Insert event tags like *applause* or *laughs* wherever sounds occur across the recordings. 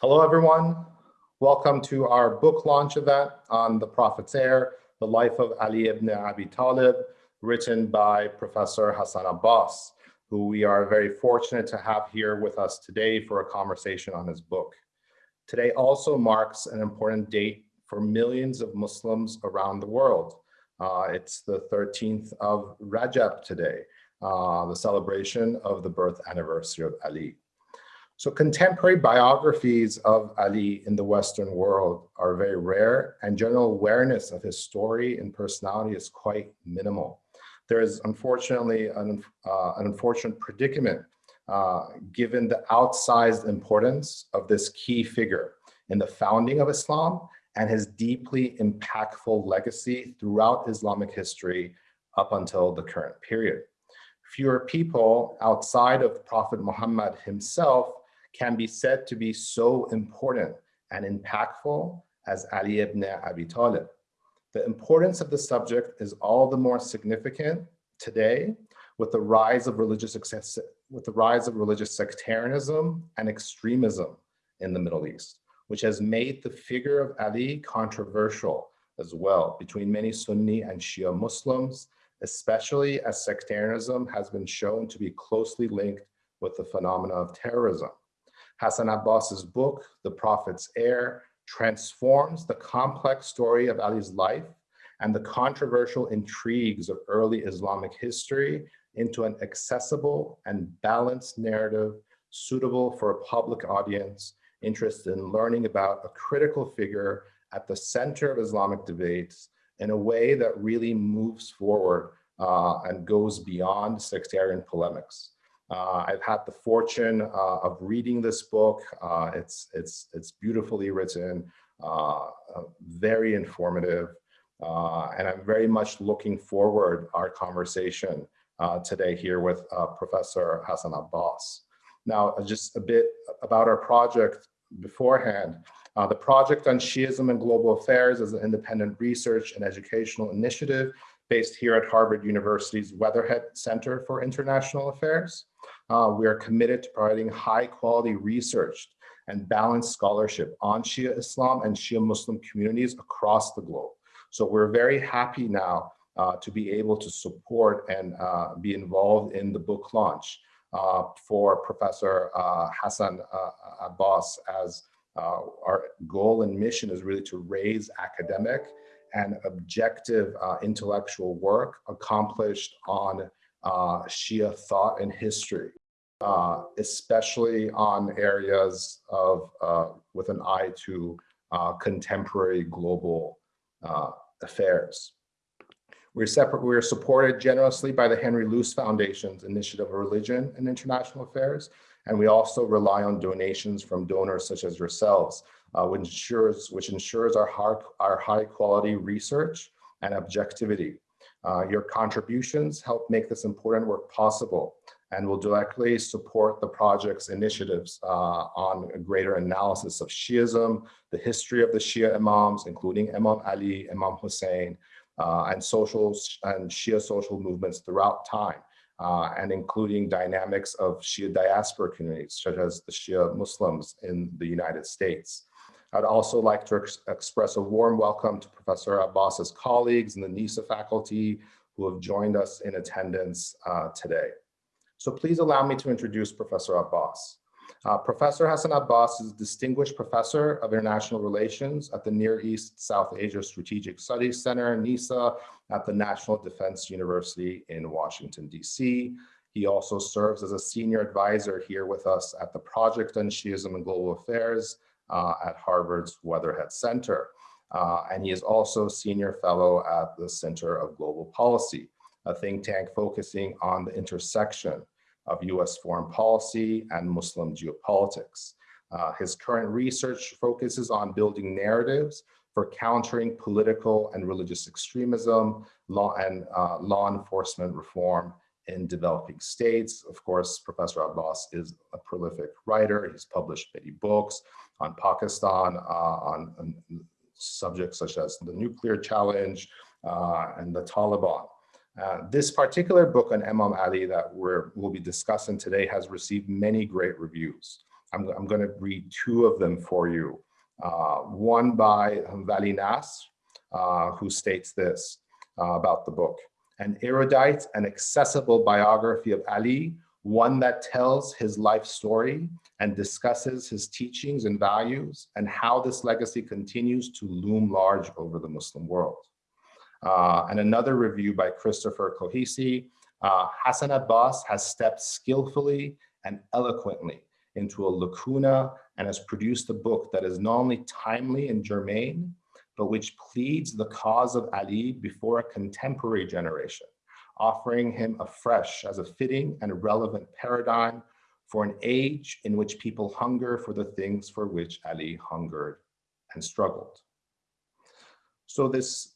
Hello, everyone. Welcome to our book launch event on the Prophet's Heir, The Life of Ali ibn Abi Talib, written by Professor Hassan Abbas, who we are very fortunate to have here with us today for a conversation on his book. Today also marks an important date for millions of Muslims around the world. Uh, it's the 13th of Rajab today, uh, the celebration of the birth anniversary of Ali. So contemporary biographies of Ali in the Western world are very rare and general awareness of his story and personality is quite minimal. There is unfortunately an, uh, an unfortunate predicament uh, given the outsized importance of this key figure in the founding of Islam and his deeply impactful legacy throughout Islamic history up until the current period. Fewer people outside of Prophet Muhammad himself can be said to be so important and impactful as Ali ibn Abi Talib. The importance of the subject is all the more significant today with the rise of religious with the rise of religious sectarianism and extremism in the Middle East which has made the figure of Ali controversial as well between many Sunni and Shia Muslims, especially as sectarianism has been shown to be closely linked with the phenomena of terrorism. Hassan Abbas's book, The Prophet's Heir, transforms the complex story of Ali's life and the controversial intrigues of early Islamic history into an accessible and balanced narrative suitable for a public audience interested in learning about a critical figure at the center of Islamic debates in a way that really moves forward uh, and goes beyond sectarian polemics. Uh, I've had the fortune uh, of reading this book. Uh, it's, it's, it's beautifully written, uh, uh, very informative, and I'm very much looking forward our conversation today here with Professor Hassan Abbas. Now, just a bit about our project beforehand. Uh, the Project on Shiism and Global Affairs is an independent research and educational initiative based here at Harvard University's Weatherhead Center for International Affairs. Uh, we are committed to providing high quality research and balanced scholarship on Shia Islam and Shia Muslim communities across the globe. So we're very happy now uh, to be able to support and uh, be involved in the book launch uh, for Professor uh, Hassan uh, Abbas as our goal and mission is really to raise academic and objective intellectual work accomplished on Shia thought and history. Uh, especially on areas of uh, with an eye to uh, contemporary global affairs. We're, separate, we're supported generously by the Henry Luce Foundation's Initiative of Religion and International Affairs, and we also rely on donations from donors such as yourselves, uh, which ensures, which ensures our, high, our high quality research and objectivity. Uh, your contributions help make this important work possible and will directly support the project's initiatives uh, on a greater analysis of Shiism, the history of the Shia Imams, including Imam Ali, Imam Hussein, uh, and social and Shia social movements throughout time, uh, and including dynamics of Shia diaspora communities, such as the Shia Muslims in the United States. I'd also like to ex express a warm welcome to Professor Abbas's colleagues in the NESA faculty who have joined us in attendance uh, today. So please allow me to introduce Professor Abbas. Uh, professor Hassan Abbas is a Distinguished Professor of International Relations at the Near East South Asia Strategic Studies Center, NESA, at the National Defense University in Washington, D.C. He also serves as a senior advisor here with us at the Project on Shiism and Global Affairs uh, at Harvard's Weatherhead Center. Uh, and he is also senior fellow at the Center of Global Policy, a think tank focusing on the intersection of US foreign policy and Muslim geopolitics. Uh, his current research focuses on building narratives for countering political and religious extremism law and uh, law enforcement reform in developing states. Of course, Professor Abbas is a prolific writer. He's published many books on Pakistan, uh, on, on, subjects such as the nuclear challenge uh, and the Taliban. Uh, this particular book on Imam Ali that we're, we'll be discussing today has received many great reviews. I'm, I'm going to read two of them for you. Uh, one by Vali Nasr, uh, who states this uh, about the book. An erudite and accessible biography of Ali, one that tells his life story and discusses his teachings and values and how this legacy continues to loom large over the Muslim world. Uh, and another review by Christopher Clohessy, uh, Hassan Abbas has stepped skillfully and eloquently into a lacuna and has produced a book that is not only timely and germane, but which pleads the cause of Ali before a contemporary generation, offering him afresh as a fitting and relevant paradigm for an age in which people hunger for the things for which Ali hungered and struggled. So this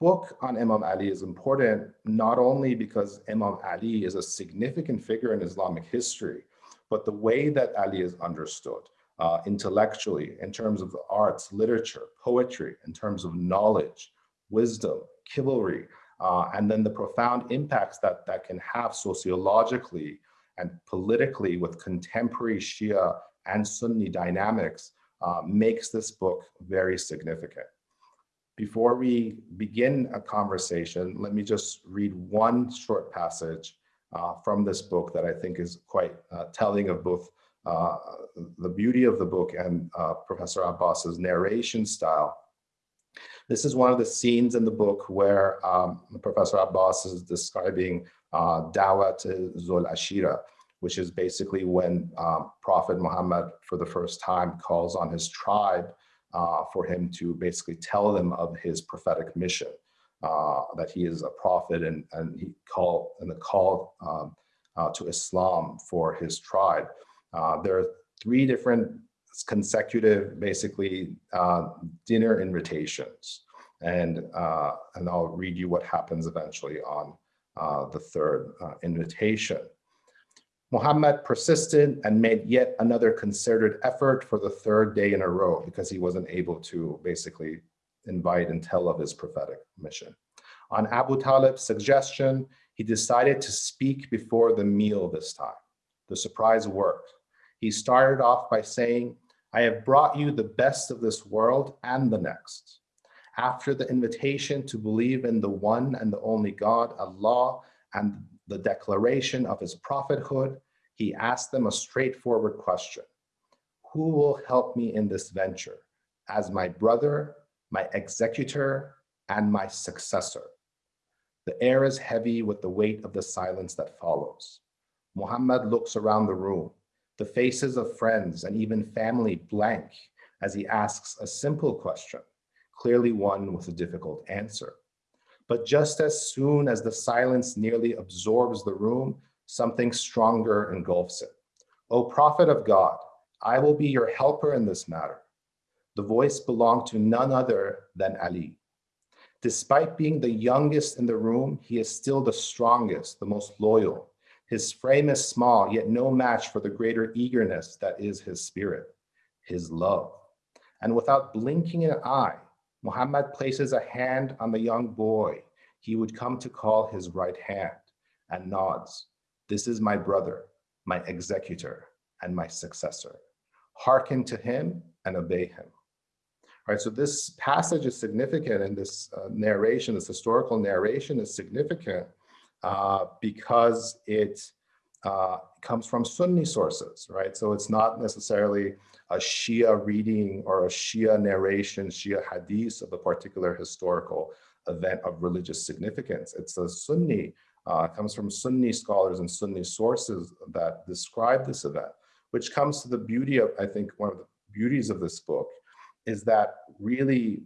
book on Imam Ali is important not only because Imam Ali is a significant figure in Islamic history, but the way that Ali is understood uh, intellectually in terms of the arts, literature, poetry, in terms of knowledge, wisdom, chivalry, uh, and then the profound impacts that that can have sociologically and politically with contemporary Shia and Sunni dynamics uh, makes this book very significant. Before we begin a conversation, let me just read one short passage uh, from this book that I think is quite uh, telling of both uh, the beauty of the book and uh, Professor Abbas's narration style. This is one of the scenes in the book where um, Professor Abbas is describing uh, Dawat Zul Ashira, which is basically when um, Prophet Muhammad for the first time calls on his tribe uh, for him to basically tell them of his prophetic mission, uh, that he is a prophet and, and he called and the call um, uh, to Islam for his tribe. Uh, there are three different consecutive, basically, uh, dinner invitations. And, uh, and I'll read you what happens eventually on the third invitation. Muhammad persisted and made yet another concerted effort for the third day in a row because he wasn't able to basically invite and tell of his prophetic mission. On Abu Talib's suggestion, he decided to speak before the meal this time. The surprise worked. He started off by saying, I have brought you the best of this world and the next. After the invitation to believe in the one and the only God, Allah, and the declaration of his prophethood, he asked them a straightforward question. Who will help me in this venture as my brother, my executor, and my successor? The air is heavy with the weight of the silence that follows. Muhammad looks around the room, the faces of friends and even family blank as he asks a simple question, clearly one with a difficult answer. But just as soon as the silence nearly absorbs the room, something stronger engulfs it. O prophet of God, I will be your helper in this matter. The voice belonged to none other than Ali. Despite being the youngest in the room, he is still the strongest, the most loyal. His frame is small, yet no match for the greater eagerness that is his spirit, his love. And without blinking an eye, Muhammad places a hand on the young boy he would come to call his right hand and nods. This is my brother, my executor, and my successor. Hearken to him and obey him. All right, so this passage is significant and this uh, narration, this historical narration is significant uh, because it uh, comes from Sunni sources, right? So it's not necessarily a Shia reading or a Shia narration, Shia hadith of a particular historical event of religious significance. It's a Sunni, uh, comes from Sunni scholars and Sunni sources that describe this event, which comes to the beauty of, I think, one of the beauties of this book is that really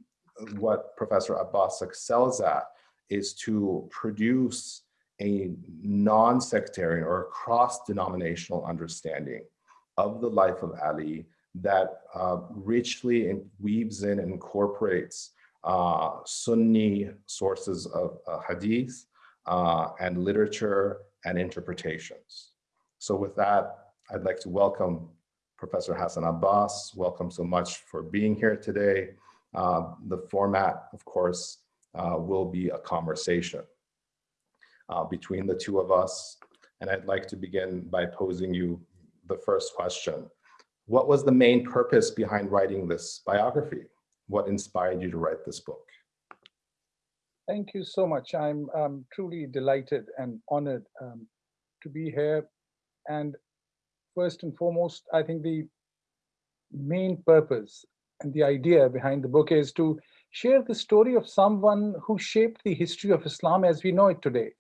what Professor Abbas excels at is to produce a non-sectarian or a cross-denominational understanding of the life of Ali that uh, richly weaves in and incorporates uh, Sunni sources of uh, hadith uh, and literature and interpretations. So with that, I'd like to welcome Professor Hassan Abbas. Welcome so much for being here today. Uh, the format, of course, uh, will be a conversation uh, between the two of us. And I'd like to begin by posing you the first question. what was the main purpose behind writing this biography? What inspired you to write this book? Thank you so much. I'm um, truly delighted and honored um, to be here. And first and foremost, I think the main purpose and the idea behind the book is to share the story of someone who shaped the history of Islam as we know it today.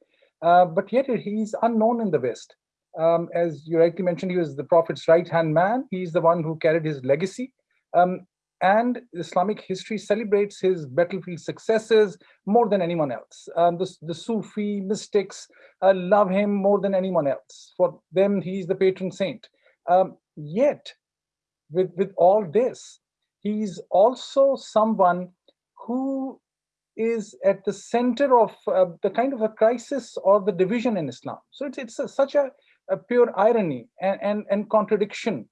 Uh, but yet he's unknown in the West. Um, as you rightly mentioned, he was the Prophet's right-hand man. He's the one who carried his legacy. Um, and Islamic history celebrates his battlefield successes more than anyone else. Um, the, the Sufi mystics uh, love him more than anyone else. For them, he's the patron saint. Um, yet, with, with all this, he's also someone who is at the center of uh, the kind of a crisis or the division in Islam. So it's, it's a, such a, a, pure irony and, and, and contradiction.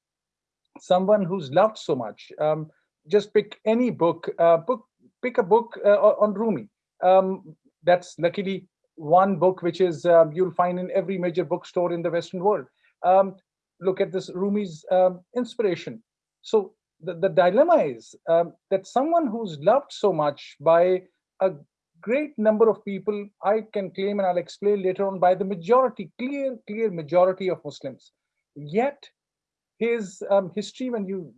Someone who's loved so much. Um, just pick any book, uh, book pick a book uh, on Rumi. Um, that's luckily one book which is um, you'll find in every major bookstore in the Western world. Um, look at this Rumi's um, inspiration. So the, the dilemma is um, that someone who's loved so much by a great number of people, I can claim and I'll explain later on by the majority, clear, clear majority of Muslims. Yet his um, history, when you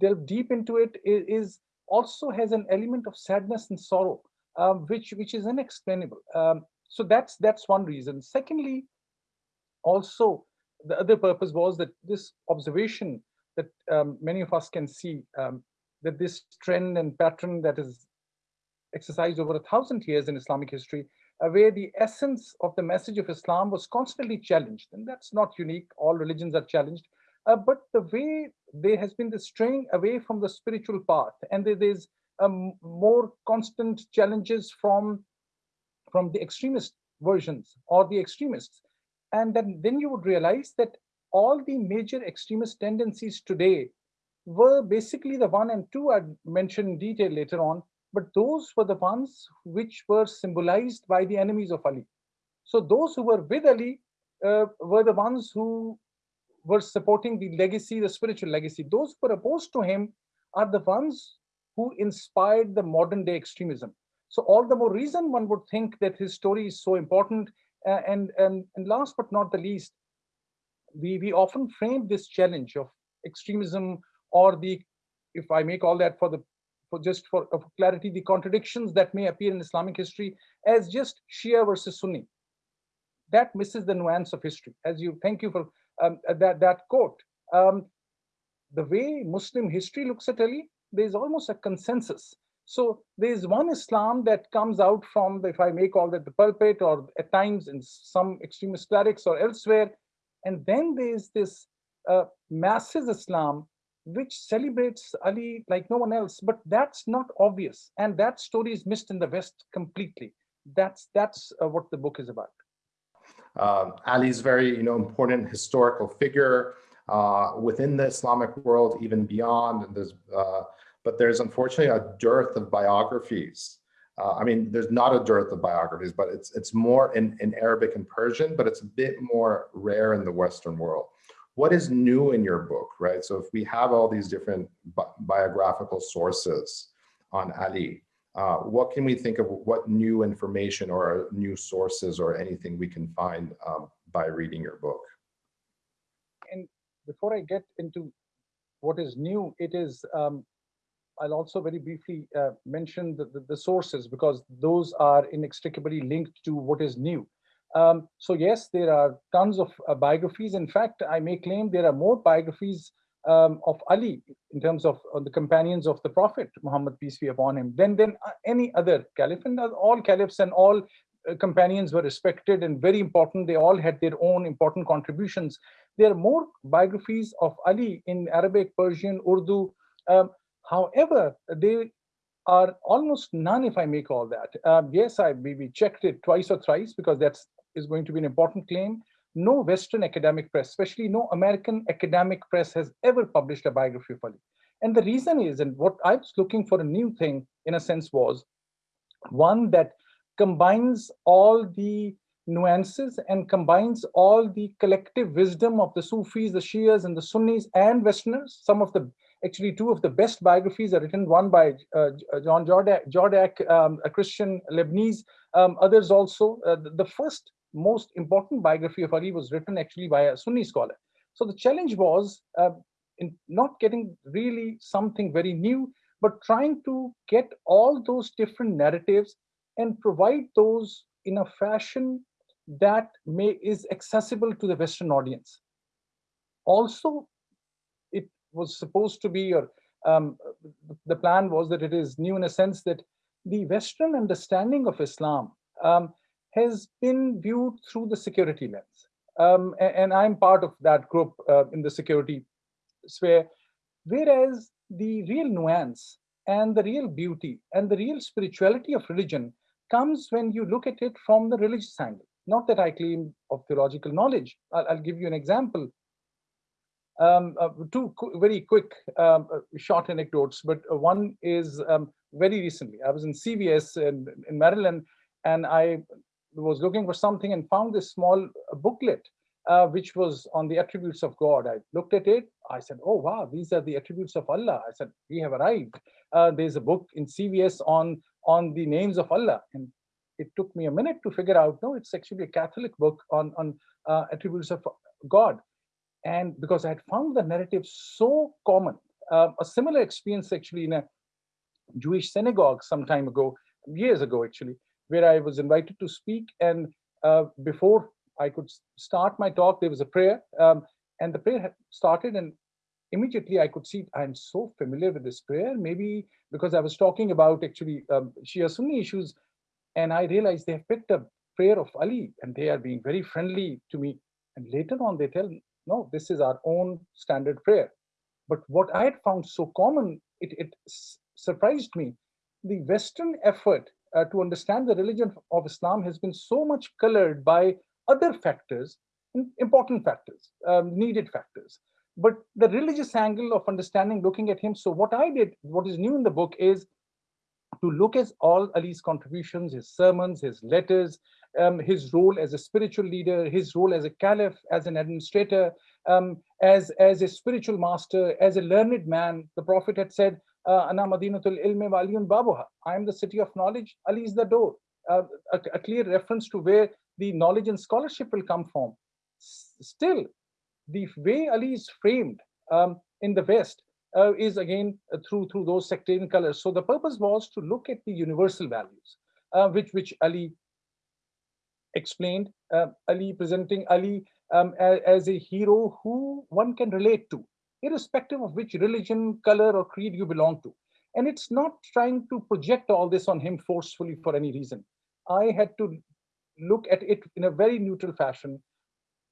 delve deep into it, is also has an element of sadness and sorrow, um, which which is unexplainable. Um, so that's that's one reason. Secondly, also the other purpose was that this observation that um, many of us can see um, that this trend and pattern that is exercised over a thousand years in Islamic history, uh, where the essence of the message of Islam was constantly challenged. And that's not unique, all religions are challenged. Uh, but the way there has been the straying away from the spiritual path, and there is um, more constant challenges from, from the extremist versions or the extremists. And then, then you would realize that all the major extremist tendencies today were basically the one and two I mentioned in detail later on, but those were the ones which were symbolized by the enemies of Ali. So those who were with Ali uh, were the ones who were supporting the legacy, the spiritual legacy. Those who were opposed to him are the ones who inspired the modern day extremism. So all the more reason one would think that his story is so important. Uh, and, and, and last but not the least, we, we often frame this challenge of extremism or the, if I may call that for the for just for, clarity, the contradictions that may appear in Islamic history as just Shia versus Sunni. That misses the nuance of history. As you, thank you for um, that, that quote. Um, the way Muslim history looks at Ali, there's almost a consensus. So there's one Islam that comes out from, if I may call that the pulpit or at times in some extremist clerics or elsewhere, and then there's this uh, masses Islam, which celebrates Ali like no one else, but that's not obvious. And that story is missed in the West completely. That's, that's uh, what the book is about. Uh, Ali's very you know, important historical figure uh, within the Islamic world, even beyond. There's, uh, but there's unfortunately a dearth of biographies uh, I mean, there's not a dearth of biographies, but it's it's more in, in Arabic and Persian, but it's a bit more rare in the Western world. What is new in your book, right? So if we have all these different bi biographical sources on Ali, uh, what can we think of what new information or new sources or anything we can find um, by reading your book? And before I get into what is new, it is um, I'll also very briefly uh, mention the, the, the, sources because those are inextricably linked to what is new. Um, so yes, there are tons of uh, biographies. In fact, I may claim there are more biographies um, of Ali in terms of uh, the companions of the Prophet Muhammad, peace be upon him, than, than uh, any other caliph. And all caliphs and all uh, companions were respected and very important. They all had their own important contributions. There are more biographies of Ali in Arabic, Persian, Urdu, um, However, they are almost none, if I may call that. Um, yes, I maybe checked it twice or thrice because that is going to be an important claim. No Western academic press, especially no American academic press has ever published a biography of Ali. And the reason is, and what I was looking for a new thing in a sense was, one that combines all the nuances and combines all the collective wisdom of the Sufis, the Shias, and the Sunnis and Westerners. Some of the, actually, two of the best biographies are written, one by uh, John Jordac, Jordac um, a Christian Lebanese, um, others also. Uh, the, the first most important biography of Ali was written actually by a Sunni scholar. So the challenge was uh, in not getting really something very new, but trying to get all those different narratives and provide those in a fashion that may is accessible to the Western audience. Also, it was supposed to be, or um, the plan was that it is new in a sense that the Western understanding of Islam um, has been viewed through the security lens. Um, and, and, I'm part of that group uh, in the security sphere, whereas the real nuance and the real beauty and the real spirituality of religion comes when you look at it from the religious angle. Not that I claim of theological knowledge. I'll, I'll give you an example. Um, uh, two qu very quick um, uh, short anecdotes, but uh, one is um, very recently. I was in CVS in, in Maryland, and I was looking for something and found this small booklet uh, which was on the attributes of God. I looked at it. I said, oh, wow, these are the attributes of Allah. I said, we have arrived. Uh, there's a book in CVS on, on the names of Allah. And it took me a minute to figure out, no, it's actually a Catholic book on, on uh, attributes of God. And because I had found the narrative so common, uh, a similar experience actually in a Jewish synagogue some time ago, years ago actually, where I was invited to speak. And uh, before I could start my talk, there was a prayer. Um, and the prayer started and immediately I could see I'm so familiar with this prayer, maybe because I was talking about actually um, Shia Sunni issues, and I realized they have picked a prayer of Ali and they are being very friendly to me. And later on they tell, no, this is our own standard prayer. But what I had found so common, it, it surprised me. The Western effort uh, to understand the religion of Islam has been so much colored by other factors, important factors, um, needed factors. But the religious angle of understanding, looking at him. So what I did, what is new in the book is to look at all Ali's contributions, his sermons, his letters, um, his role as a spiritual leader, his role as a caliph, as an administrator, um, as, as a spiritual master, as a learned man. The Prophet had said, Ana Madinatul Ilmi Waliyun Babuha. I am the city of knowledge, Ali is the door. Uh, a, a, clear reference to where the knowledge and scholarship will come from. S still, the way Ali is framed um, in the West uh, is again uh, through through those sectarian colors. So the purpose was to look at the universal values, uh, which which Ali explained. Uh, Ali presenting Ali um, as, as a hero who one can relate to irrespective of which religion, color, or creed you belong to. And it's not trying to project all this on him forcefully for any reason. I had to look at it in a very neutral fashion.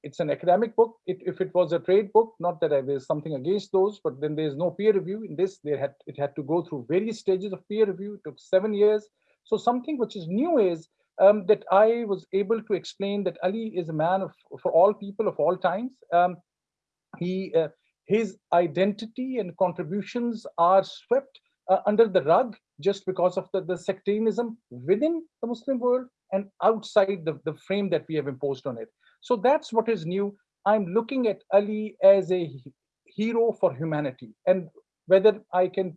It's an academic book. It, if it was a trade book, not that I, there's something against those, but then there's no peer review. In this, they had it had to go through various stages of peer review. It took seven years. So something which is new is um, that I was able to explain that Ali is a man of for all people of all times. Um, he uh, his identity and contributions are swept uh, under the rug just because of the, the sectarianism within the Muslim world and outside the, the frame that we have imposed on it. So that's what is new. I'm looking at Ali as a hero for humanity. And whether I can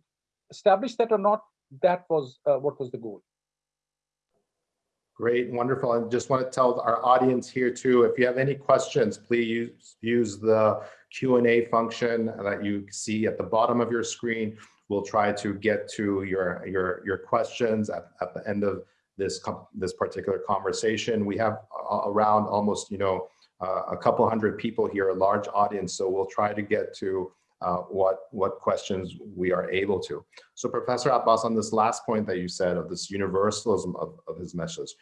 establish that or not, that was uh, what was the goal. Great, wonderful. I just want to tell our audience here too, if you have any questions, please use, use the Q&A function that you see at the bottom of your screen. We'll try to get to your, your, your questions at, at the end of this, this particular conversation. We have around almost, you know, uh, a couple hundred people here, a large audience, so we'll try to get to uh, what, what questions we are able to. So Professor Abbas, on this last point that you said of this universalism of, of his message,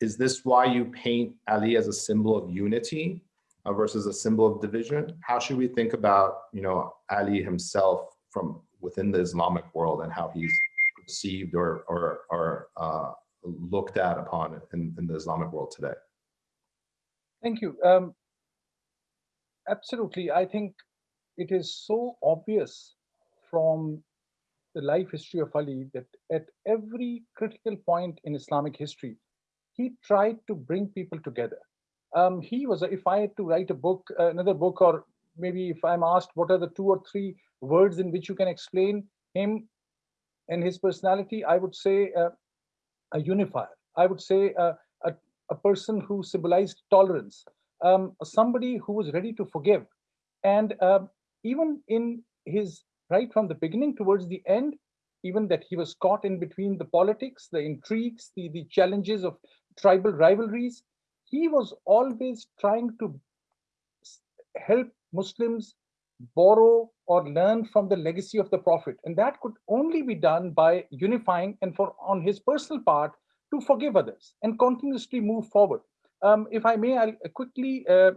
is this why you paint Ali as a symbol of unity uh, versus a symbol of division? How should we think about, you know, Ali himself from within the Islamic world and how he's perceived or, or, or uh, looked at upon in, in the Islamic world today? Thank you. Um, absolutely. I think it is so obvious from the life history of Ali that at every critical point in Islamic history, he tried to bring people together. Um, he was, if I had to write a book, uh, another book, or maybe if I'm asked what are the two or three words in which you can explain him and his personality, I would say uh, a unifier. I would say uh, a, a person who symbolized tolerance, um, somebody who was ready to forgive. And uh, even in his right from the beginning towards the end, even that he was caught in between the politics, the intrigues, the, the challenges of tribal rivalries, he was always trying to help Muslims borrow or learn from the legacy of the Prophet. And that could only be done by unifying and for on his personal part to forgive others and continuously move forward. Um, if I may, I'll quickly uh,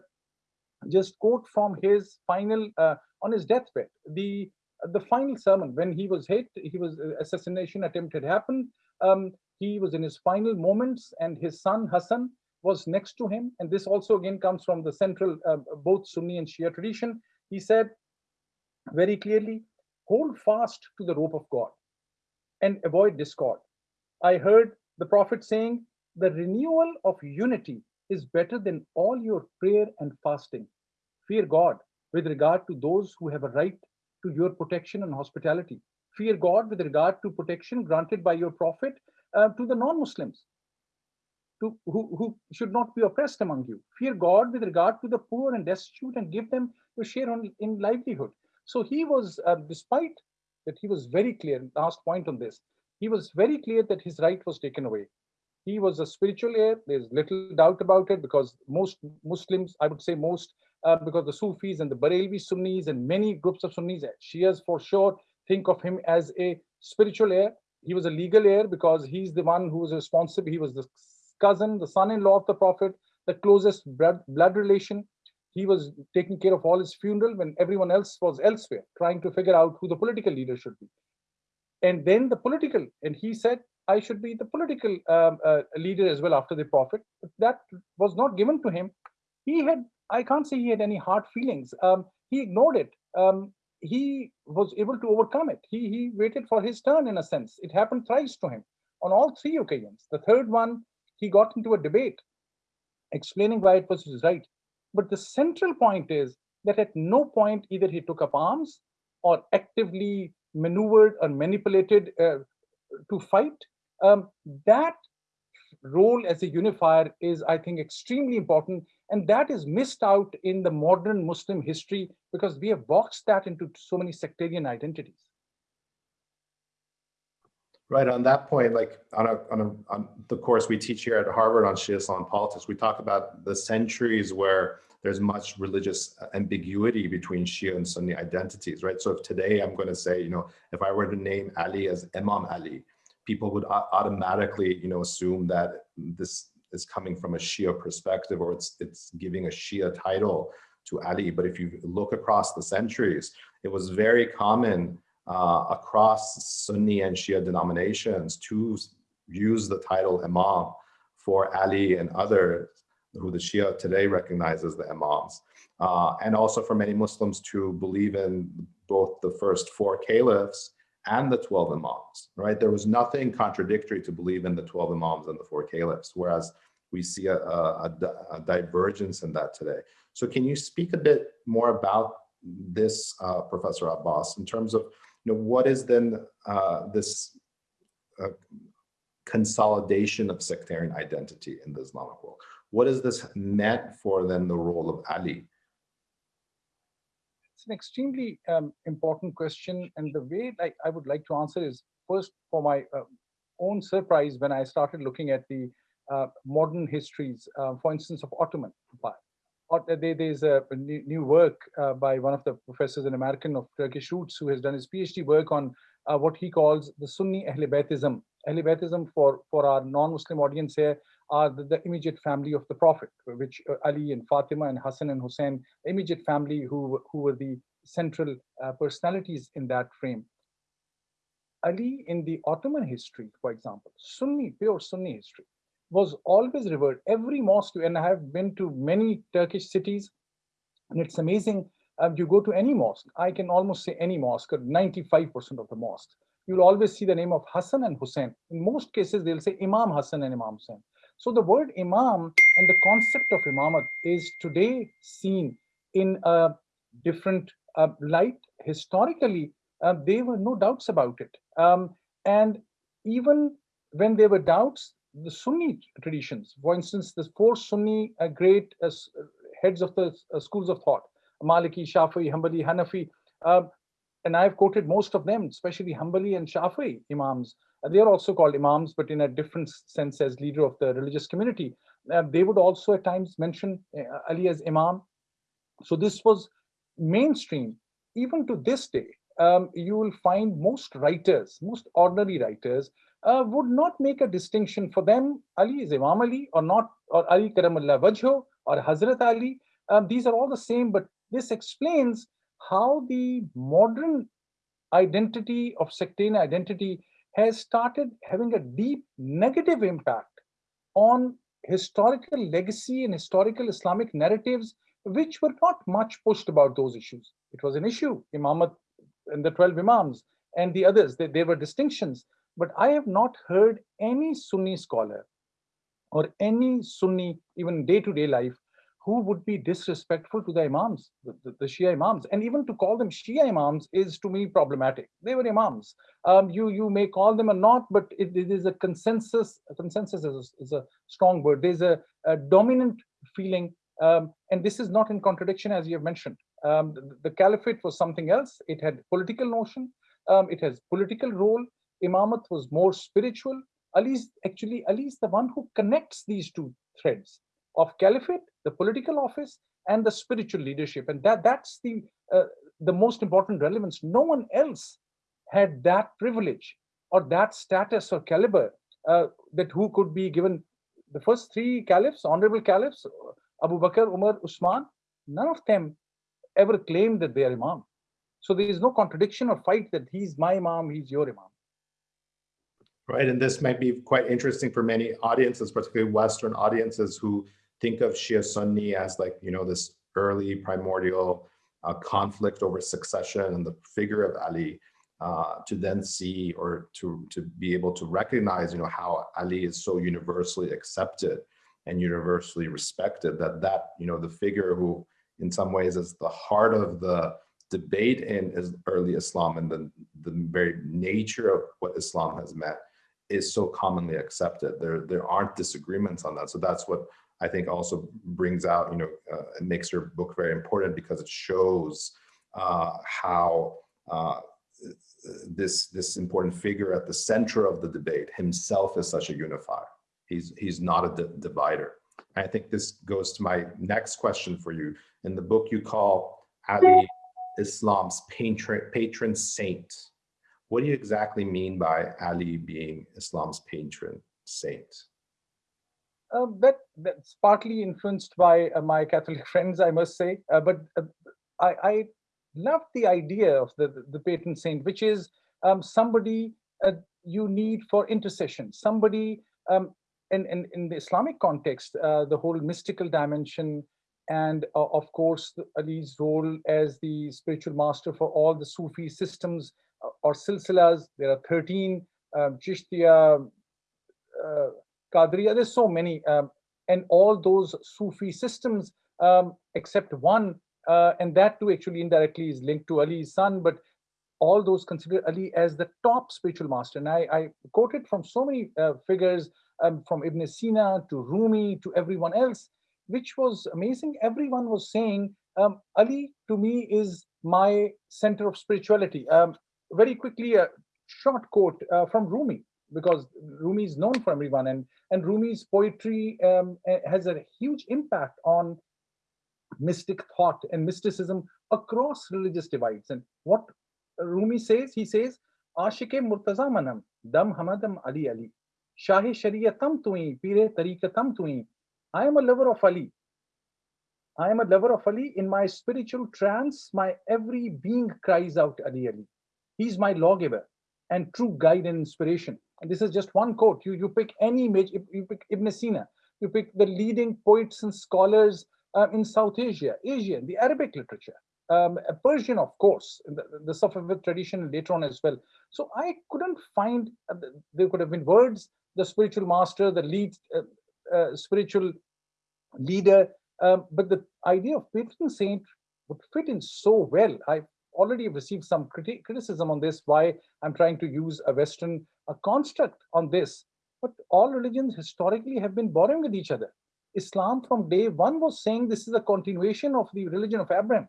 just quote from his final, uh, on his deathbed, the the final sermon when he was hit, he was uh, assassination attempt had happened. Um, he was in his final moments and his son Hassan was next to him. And this also again comes from the central, uh, both Sunni and Shia tradition. He said very clearly, hold fast to the rope of God and avoid discord. I heard the prophet saying, the renewal of unity is better than all your prayer and fasting. Fear God with regard to those who have a right to your protection and hospitality. Fear God with regard to protection granted by your prophet uh, to the non-Muslims to, who, who should not be oppressed among you. Fear God with regard to the poor and destitute and give them your share on, in livelihood. So he was, uh, despite that he was very clear, last point on this, he was very clear that his right was taken away. He was a spiritual heir. There's little doubt about it because most Muslims, I would say most, uh, because the Sufis and the Barelvi Sunnis and many groups of Sunnis, Shias for sure, think of him as a spiritual heir. He was a legal heir because he's the one who was responsible. He was the cousin, the son-in-law of the Prophet, the closest blood, relation. He was taking care of all his funeral when everyone else was elsewhere, trying to figure out who the political leader should be. And then the political, and he said, I should be the political um, uh, leader as well after the Prophet. But that was not given to him. He had, I can't say he had any hard feelings. Um, he ignored it. Um, he was able to overcome it. He, he waited for his turn in a sense. It happened thrice to him on all three occasions. The third one, he got into a debate explaining why it was his right. But the central point is that at no point either he took up arms or actively maneuvered or manipulated uh, to fight. Um, that role as a unifier is, I think, extremely important. And that is missed out in the modern Muslim history because we have boxed that into so many sectarian identities. Right on that point, like on, a, on, a, on the course we teach here at Harvard on Shia Islam politics, we talk about the centuries where there's much religious uh, ambiguity between Shia and Sunni identities, right? So if today I'm going to say, you know, if I were to name Ali as Imam Ali, people would automatically, you know, assume that this is coming from a Shia perspective or it's it's giving a Shia title to Ali. But if you look across the centuries, it was very common uh, across Sunni and Shia denominations to use the title Imam for Ali and others who the Shia today recognizes the Imams. Uh, and also for many Muslims to believe in both the first four caliphs and the 12 Imams, right? There was nothing contradictory to believe in the 12 Imams and the four caliphs, whereas we see a, a, a divergence in that today. So can you speak a bit more about this, uh, Professor Abbas, in terms of you know, what is then uh, this uh, consolidation of sectarian identity in the Islamic world? What is this meant for then the role of Ali? It's an extremely um, important question. And the way like, I would like to answer is first for my uh, own surprise when I started looking at the uh, modern histories, uh, for instance, of Ottoman Empire there's a new work uh, by one of the professors, an American of Turkish roots, who has done his PhD work on uh, what he calls the Sunni Ahl Baytism. Ahl Baytism for, for our non-Muslim audience here are the, the, immediate family of the Prophet, which uh, Ali and Fatima and Hassan and Hussein, immediate family who, who were the central personalities in that frame. Ali in the Ottoman history, for example, Sunni, pure Sunni history, was always revered. Every mosque, and I have been to many Turkish cities, and it's amazing. Um, you go to any mosque, I can almost say any mosque, 95% of the mosques, you'll always see the name of Hassan and Hussein. In most cases, they'll say Imam Hassan and Imam Hussein. So the word imam and the concept of imamat is today seen in a different uh, light. Historically, uh, there were no doubts about it. Um, and even when there were doubts, the Sunni traditions, for instance, the four Sunni uh, great uh, heads of the uh, schools of thought, Maliki, Shafi, Hanbali, Hanafi, uh, and I've quoted most of them, especially Hanbali and Shafi imams. Uh, they are also called imams, but in a different sense as leader of the religious community. Uh, they would also at times mention Ali as imam. So this was mainstream. Even to this day, um, you will find most writers, most ordinary writers, uh, would not make a distinction for them. Ali is Imam Ali or not, or Ali Karamallah Wajho or Hazrat Ali. Um, these are all the same, but this explains how the modern identity of sectarian identity has started having a deep negative impact on historical legacy and historical Islamic narratives, which were not much pushed about those issues. It was an issue, Imamat and the 12 Imams and the others, they, were distinctions. But I have not heard any Sunni scholar or any Sunni, even day-to-day -day life, who would be disrespectful to the imams, the, the, the, Shia imams. And even to call them Shia imams is to me problematic. They were imams. Um, you, you may call them or not, but it, it is a consensus. A consensus is a, is a strong word. There's a, a dominant feeling, um, and this is not in contradiction, as you have mentioned. Um, the, the, caliphate was something else. It had political notion. Um, it has political role. Imamat was more spiritual. Ali's actually Ali is the one who connects these two threads of caliphate, the political office, and the spiritual leadership. And that that's the uh, the most important relevance. No one else had that privilege or that status or caliber uh, that who could be given the first three caliphs, honorable caliphs, Abu Bakr, Umar, Usman, none of them ever claimed that they are imam. So there is no contradiction or fight that he's my imam, he's your imam. Right, and this might be quite interesting for many audiences, particularly Western audiences who think of Shia Sunni as like, you know, this early primordial uh, conflict over succession and the figure of Ali uh, to then see or to, to be able to recognize, you know, how Ali is so universally accepted and universally respected that that, you know, the figure who in some ways is the heart of the debate in early Islam and the, the very nature of what Islam has meant is so commonly accepted. There, there aren't disagreements on that. So that's what I think also brings out, you know, uh, makes your book very important because it shows uh, how uh, this this important figure at the center of the debate himself is such a unifier. He's he's not a divider. I think this goes to my next question for you. In the book, you call Ali Islam's patron patron saint. What do you exactly mean by Ali being Islam's patron saint? Uh, that that's partly influenced by uh, my Catholic *laughs* friends, I must say. Uh, but uh, I, I love the idea of the the patron saint, which is um, somebody uh, you need for intercession, somebody. Um, in, in, in the Islamic context, uh, the whole mystical dimension, and of course Ali's role as the spiritual master for all the Sufi systems or silsilas. There are 13 um, Chishtiya, uh, Qadriya, there's so many. Um, and all those Sufi systems, um, except one, uh, and that too actually indirectly is linked to Ali's son, but all those consider Ali as the top spiritual master. And I, I quoted from so many uh, figures, um, from Ibn Sina to Rumi to everyone else, which was amazing. Everyone was saying, um, Ali to me is my center of spirituality. Um, very quickly, a short quote uh, from Rumi, because Rumi is known for everyone, and, and Rumi's poetry um, has a huge impact on mystic thought and mysticism across religious divides. And what Rumi says, he says, Ashike Murtaza Manam, Dam Hamadam Ali Ali, Shahi Sharia Shariyatam Tui, Pire Tarikatam Tui. I am a lover of Ali. I am a lover of Ali. In my spiritual trance, my every being cries out Ali Ali. He's my lawgiver and true guide and inspiration. And this is just one quote. You, you pick any image, you pick Ibn Sina, you pick the leading poets and scholars uh, in South Asia, Asian, the Arabic literature, um, Persian, of course, the, the Safavid tradition later on as well. So I couldn't find, uh, there could have been words, the spiritual master, the lead, uh, uh, spiritual leader. Um, but the idea of patron saint would fit in so well. I've already received some criti criticism on this, why I'm trying to use a Western a construct on this. But all religions historically have been borrowing with each other. Islam from day one was saying this is a continuation of the religion of Abraham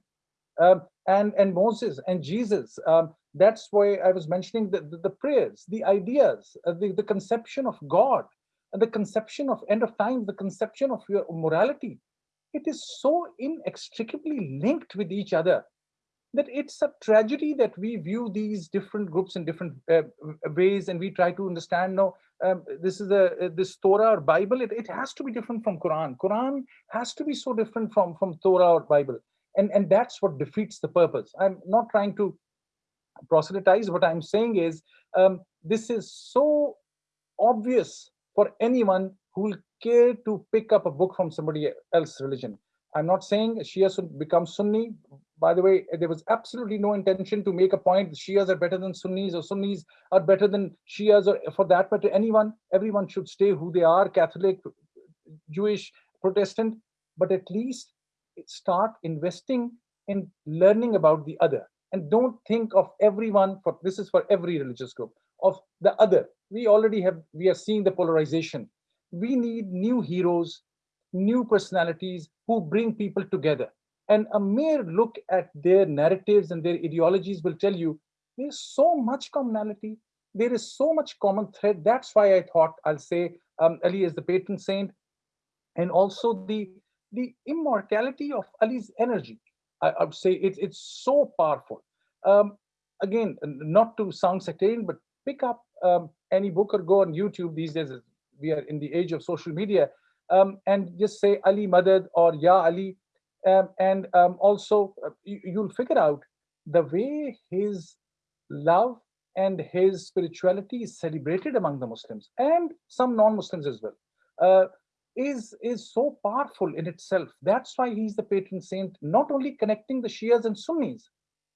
um, and, and Moses and Jesus. Um, that's why I was mentioning the, the, the prayers, the ideas, uh, the, the conception of God, and the conception of end of time, the conception of your morality. It is so inextricably linked with each other that it's a tragedy that we view these different groups in different uh, ways and we try to understand no um, this is a this torah or bible it, it has to be different from quran. Quran has to be so different from from torah or bible. And and that's what defeats the purpose. I'm not trying to proselytize. What i'm saying is um, this is so obvious for anyone who will care to pick up a book from somebody else's religion. I'm not saying shia should become sunni by the way there was absolutely no intention to make a point shias are better than sunnis or sunnis are better than shias or for that matter anyone. Everyone should stay who they are catholic jewish protestant. But at least start investing in learning about the other. And don't think of everyone for this is for every religious group of the other. We already have we are seeing the polarization. We need new heroes new personalities who bring people together and a mere look at their narratives and their ideologies will tell you there's so much commonality there is so much common thread that's why i thought i'll say um, ali is the patron saint and also the the immortality of Ali's energy. I, I would say it, it's so powerful. Um, again, not to sound sectarian, but pick up um, any book or go on YouTube these days. We are in the age of social media, um, and just say Ali Madad or Ya Ali, um, and um, also uh, you, you'll figure out the way his love and his spirituality is celebrated among the Muslims and some non-Muslims as well. Uh, is is so powerful in itself. That's why he's the patron saint, not only connecting the Shias and Sunnis,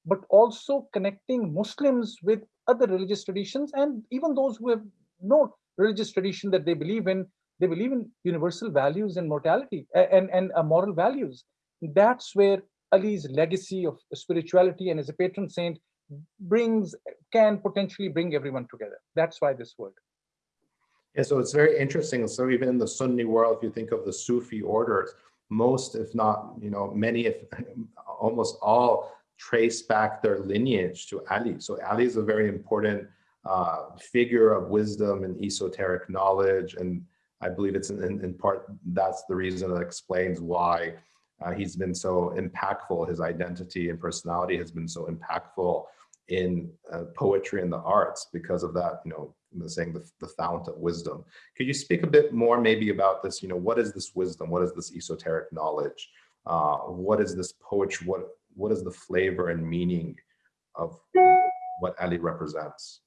but also connecting Muslims with other religious traditions and even those who have no religious tradition that they believe in, they believe in universal values and mortality and, and uh, moral values. That's where Ali's legacy of spirituality and as a patron saint brings, can potentially bring everyone together. That's why this word. Yeah, so it's very interesting. So even in the Sunni world, if you think of the Sufi orders, most, if not, you know, many, if *laughs* almost all trace back their lineage to Ali. So Ali is a very important uh, figure of wisdom and esoteric knowledge. And I believe it's in, in, in part, that's the reason that explains why uh, he's been so impactful. His identity and personality has been so impactful in uh, poetry and the arts because of that, you know, saying the, the fount of wisdom. Could you speak a bit more maybe about this, you know, what is this wisdom? What is this esoteric knowledge? Uh, what is this poetry? What, what is the flavor and meaning of what Ali represents?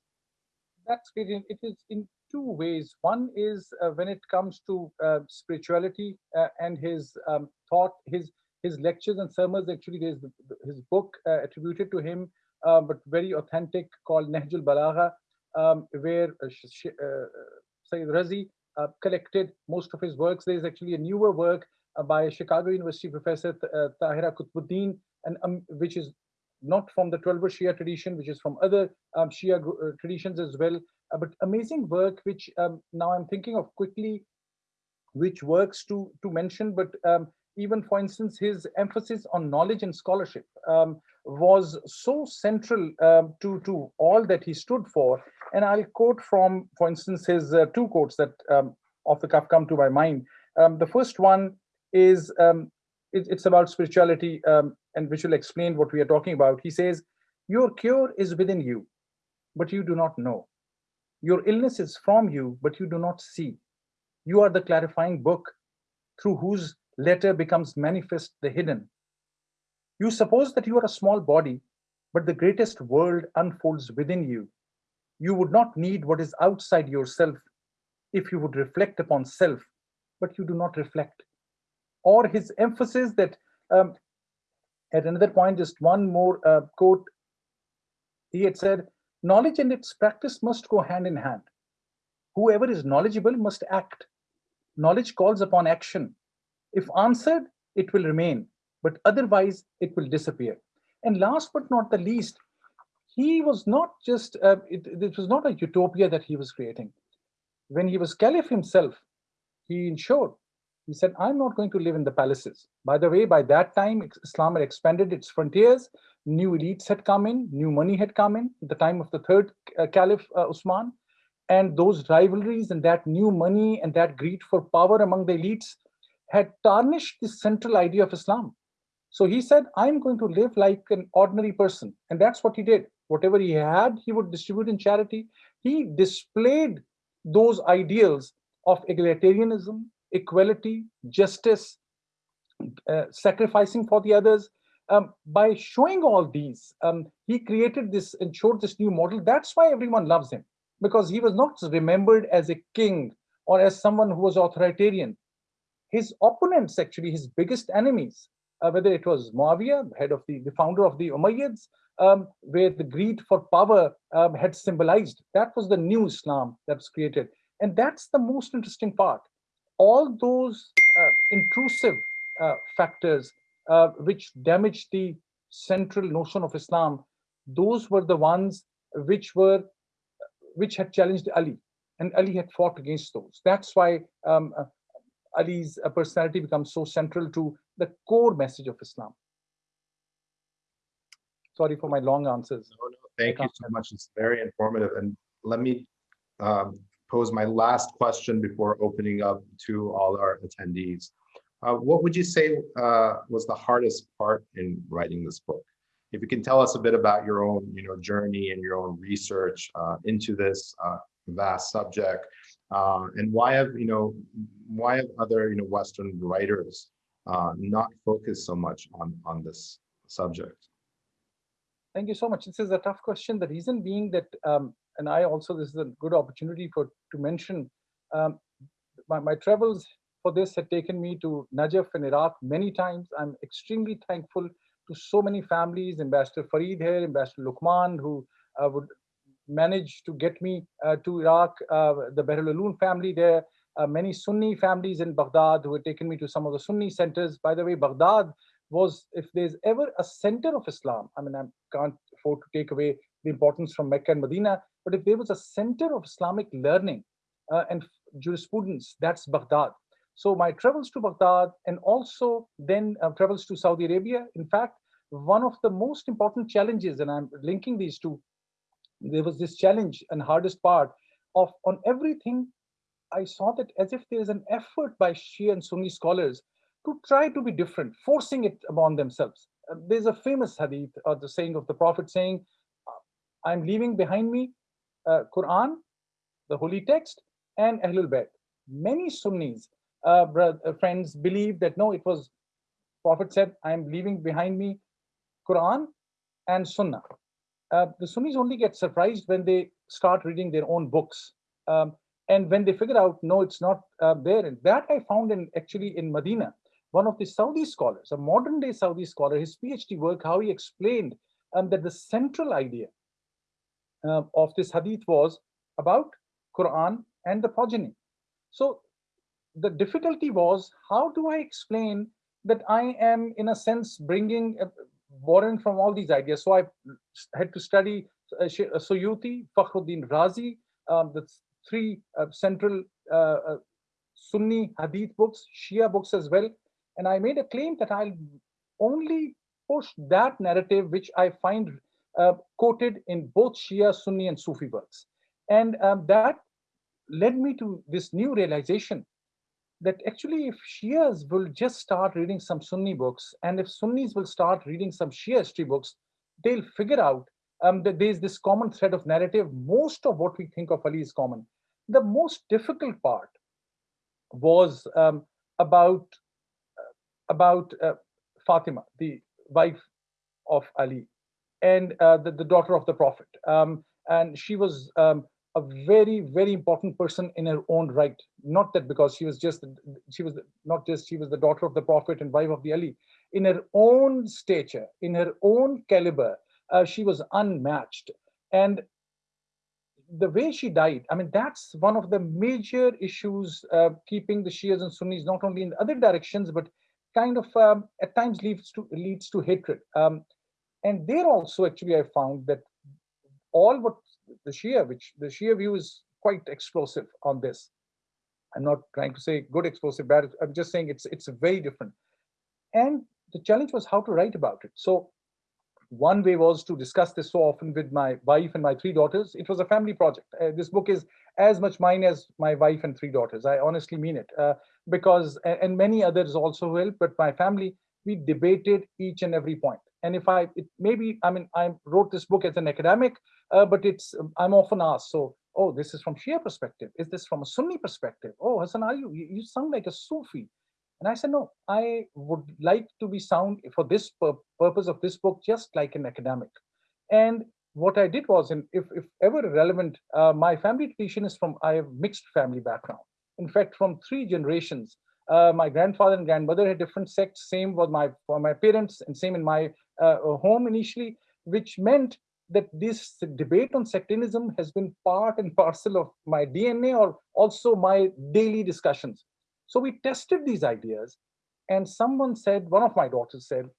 That's great. It is in two ways. One is uh, when it comes to uh, spirituality uh, and his um, thought, his his lectures and sermons. Actually, there's the, his book uh, attributed to him, uh, but very authentic, called Nahjul Balagha, um, where uh, Sayyid Razi collected most of his works. There is actually a newer work by Chicago University professor Tahira Qutbuddin, and um, which is not from the 12 Shia tradition, which is from other um, Shia traditions as well. Uh, but amazing work, which um, now I'm thinking of quickly, which works to to mention. But um, even, for instance, his emphasis on knowledge and scholarship um, was so central um, to to all that he stood for. And I'll quote from, for instance, his uh, two quotes that off the cuff come to my mind. Um, the first one is, um, it, it's about spirituality and which will explain what we are talking about. He says, your cure is within you, but you do not know. Your illness is from you, but you do not see. You are the clarifying book through whose letter becomes manifest the hidden. You suppose that you are a small body, but the greatest world unfolds within you you would not need what is outside yourself if you would reflect upon self, but you do not reflect. Or his emphasis that um, at another point, just one more uh, quote, he had said, knowledge and its practice must go hand in hand. Whoever is knowledgeable must act. knowledge calls upon action. If answered, it will remain, but otherwise it will disappear. And last but not the least, he was not just, uh, it, it was not a utopia that he was creating. When he was caliph himself, he ensured, he said, I'm not going to live in the palaces. By the way, by that time, Islam had expanded its frontiers, new elites had come in, new money had come in, at the time of the third uh, caliph, uh, Usman, and those rivalries and that new money and that greed for power among the elites had tarnished the central idea of Islam. So he said, I'm going to live like an ordinary person. And that's what he did. Whatever he had, he would distribute in charity. He displayed those ideals of egalitarianism, equality, justice, uh, sacrificing for the others. Um, by showing all these, um, he created this and showed this new model. That's why everyone loves him, because he was not remembered as a king or as someone who was authoritarian. His opponents, actually, his biggest enemies, uh, whether it was Muawiyah, head of the, the founder of the Umayyads, um, where the greed for power um, had symbolized. That was the new Islam that was created. And that's the most interesting part. All those uh, intrusive uh, factors uh, which damaged the central notion of Islam, those were the ones which were which had challenged Ali, and Ali had fought against those. That's why um, uh, Ali's uh, personality becomes so central to the core message of Islam. Sorry for my long answers. No, no, thank you so much. It's very informative. And let me um, pose my last question before opening up to all our attendees. Uh, what would you say uh, was the hardest part in writing this book? If you can tell us a bit about your own, you know, journey and your own research uh, into this uh, vast subject, uh, and why have you know, why have other you know Western writers uh, not focused so much on on this subject? Thank you so much. This is a tough question. The reason being that, um, and I also, this is a good opportunity for to mention, um, my, my travels for this had taken me to Najaf in Iraq many times. I'm extremely thankful to so many families, Ambassador Farid here, Ambassador Lukman, who uh, would manage to get me uh, to Iraq, uh, the Bahrul family there, uh, many Sunni families in Baghdad who had taken me to some of the Sunni centers. By the way, Baghdad was if there's ever a center of Islam, I mean, I can't afford to take away the importance from Mecca and Medina, but if there was a center of Islamic learning uh, and jurisprudence, that's Baghdad. So my travels to Baghdad and also then uh, travels to Saudi Arabia. In fact, one of the most important challenges, and I'm linking these two, there was this challenge and hardest part of on everything, I saw that as if there is an effort by Shia and Sunni scholars to try to be different, forcing it upon themselves. Uh, there's a famous hadith or the saying of the Prophet saying, uh, I'm leaving behind me uh, Quran, the holy text, and Ahlul Bayt. Many Sunnis, uh, uh, friends, believe that no, it was Prophet said, I'm leaving behind me Quran and Sunnah. Uh, the Sunnis only get surprised when they start reading their own books. Um, and when they figure out, no, it's not uh, there. And that I found in actually in Medina one of the Saudi scholars, a modern day Saudi scholar, his PhD work, how he explained um, that the central idea uh, of this hadith was about Quran and the progeny. So the difficulty was, how do I explain that I am, in a sense, bringing, uh, borrowing from all these ideas? So I had to study uh, uh Suyuti, Fakhruddin Razi, um, the three uh, central uh, uh, Sunni hadith books, Shia books as well, and I made a claim that I'll only push that narrative which I find uh, quoted in both Shia, Sunni, and Sufi works. And um, that led me to this new realization that actually if Shias will just start reading some Sunni books, and if Sunnis will start reading some Shia history books, they'll figure out um, that there's this common thread of narrative. Most of what we think of Ali is common. The most difficult part was um, about about uh, Fatima, the wife of Ali, and uh, the, the, daughter of the Prophet. Um, and she was um, a very, very important person in her own right. Not that because she was just, she was not just, she was the daughter of the Prophet and wife of the Ali. In her own stature, in her own caliber, uh, she was unmatched. And the way she died, I mean, that's one of the major issues uh, keeping the Shias and Sunnis not only in other directions, but kind of um, at times leads to leads to hatred. Um, and there also, actually, I found that all what the Shia, which the Shia view is quite explosive on this. I'm not trying to say good explosive, bad. I'm just saying it's it's very different. And the challenge was how to write about it. So one way was to discuss this so often with my wife and my three daughters. It was a family project. Uh, this book is as much mine as my wife and three daughters. I honestly mean it uh, because, and many others also will, but my family, we debated each and every point. And if I, it maybe, I mean, I wrote this book as an academic, uh, but it's, I'm often asked, so, oh, this is from Shia perspective. Is this from a Sunni perspective? Oh, Hassan, are you, you sound like a Sufi. And I said, no, I would like to be sound for this pur purpose of this book, just like an academic. And what I did was, and if, if ever relevant, uh, my family tradition is from, I have mixed family background. In fact, from three generations, uh, my grandfather and grandmother had different sects, same with my, for my parents and same in my home initially, which meant that this debate on sectarianism has been part and parcel of my DNA or also my daily discussions. So we tested these ideas and someone said, one of my daughters said,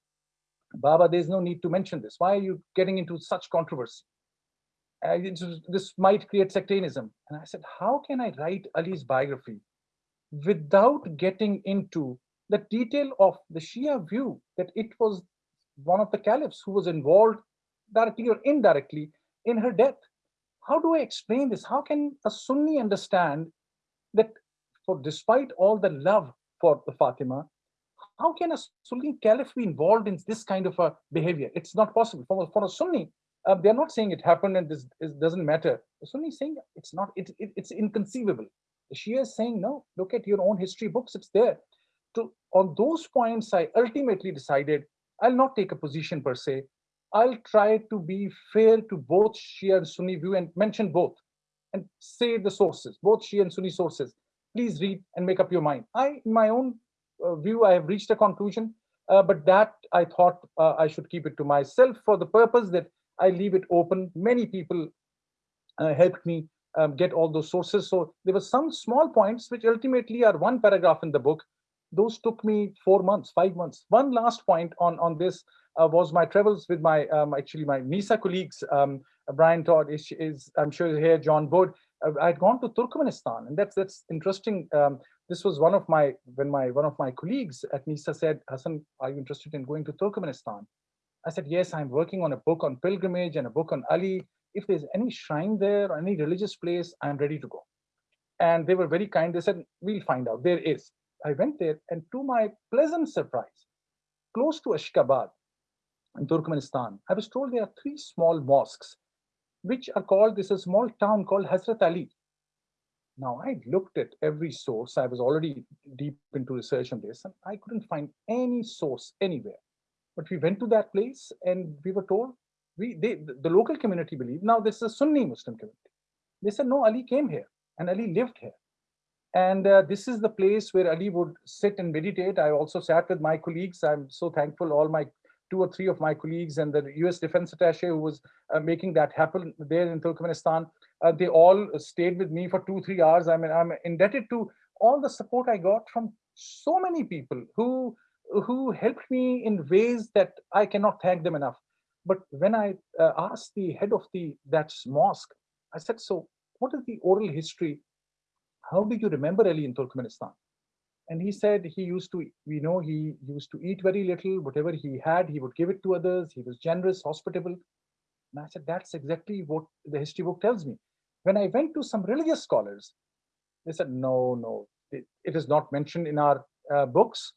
Baba, there's no need to mention this. Why are you getting into such controversy? Uh, this might create sectarianism. And I said, how can I write Ali's biography without getting into the detail of the Shia view that it was one of the caliphs who was involved directly or indirectly in her death? How do I explain this? How can a Sunni understand that for despite all the love for the Fatima, how can a Sunni caliph be involved in this kind of a behavior? It's not possible. For, for a Sunni, uh, they're not saying it happened and this, doesn't matter. The Sunni is saying it's not, it, it, it's inconceivable. The Shia is saying, no, look at your own history books, it's there. To, on those points, I ultimately decided I'll not take a position per se. I'll try to be fair to both Shia and Sunni view and mention both and say the sources, both Shia and Sunni sources please read and make up your mind. I, in my own uh, view, I have reached a conclusion, uh, but that I thought uh, I should keep it to myself for the purpose that I leave it open. Many people uh, helped me um, get all those sources. So there were some small points which ultimately are one paragraph in the book. Those took me four months, five months. One last point on, on this uh, was my travels with my, um, actually my NESA colleagues, um, Brian Todd is, is, I'm sure here, John Boyd, uh, I'd gone to Turkmenistan, and that's that's interesting. Um, this was one of my when my one of my colleagues at NESA said, Hassan, are you interested in going to Turkmenistan? I said, yes, I'm working on a book on pilgrimage and a book on Ali. If there's any shrine there or any religious place, I'm ready to go. And they were very kind. They said, we'll find out. There is. I went there, and to my pleasant surprise, close to Ashgabat in Turkmenistan, I was told there are three small mosques which are called, this is a small town called Hazrat Ali. Now, I looked at every source. I was already deep into research on this, and I couldn't find any source anywhere. But we went to that place and we were told, we they, the local community believed, now this is a Sunni Muslim community. They said, no, Ali came here and Ali lived here. And uh, this is the place where Ali would sit and meditate. I also sat with my colleagues. I'm so thankful all my two or three of my colleagues and the US defense attache who was uh, making that happen there in Turkmenistan, uh, they all stayed with me for two, three hours. I mean, I'm indebted to all the support I got from so many people who, who helped me in ways that I cannot thank them enough. But when I uh, asked the head of the that mosque, I said, so what is the oral history? How do you remember Ali in Turkmenistan? And he said he used to, we know he used to eat very little, whatever he had, he would give it to others. He was generous, hospitable. And I said, that's exactly what the history book tells me. When I went to some religious scholars, they said, no, no, it, it is not mentioned in our uh, books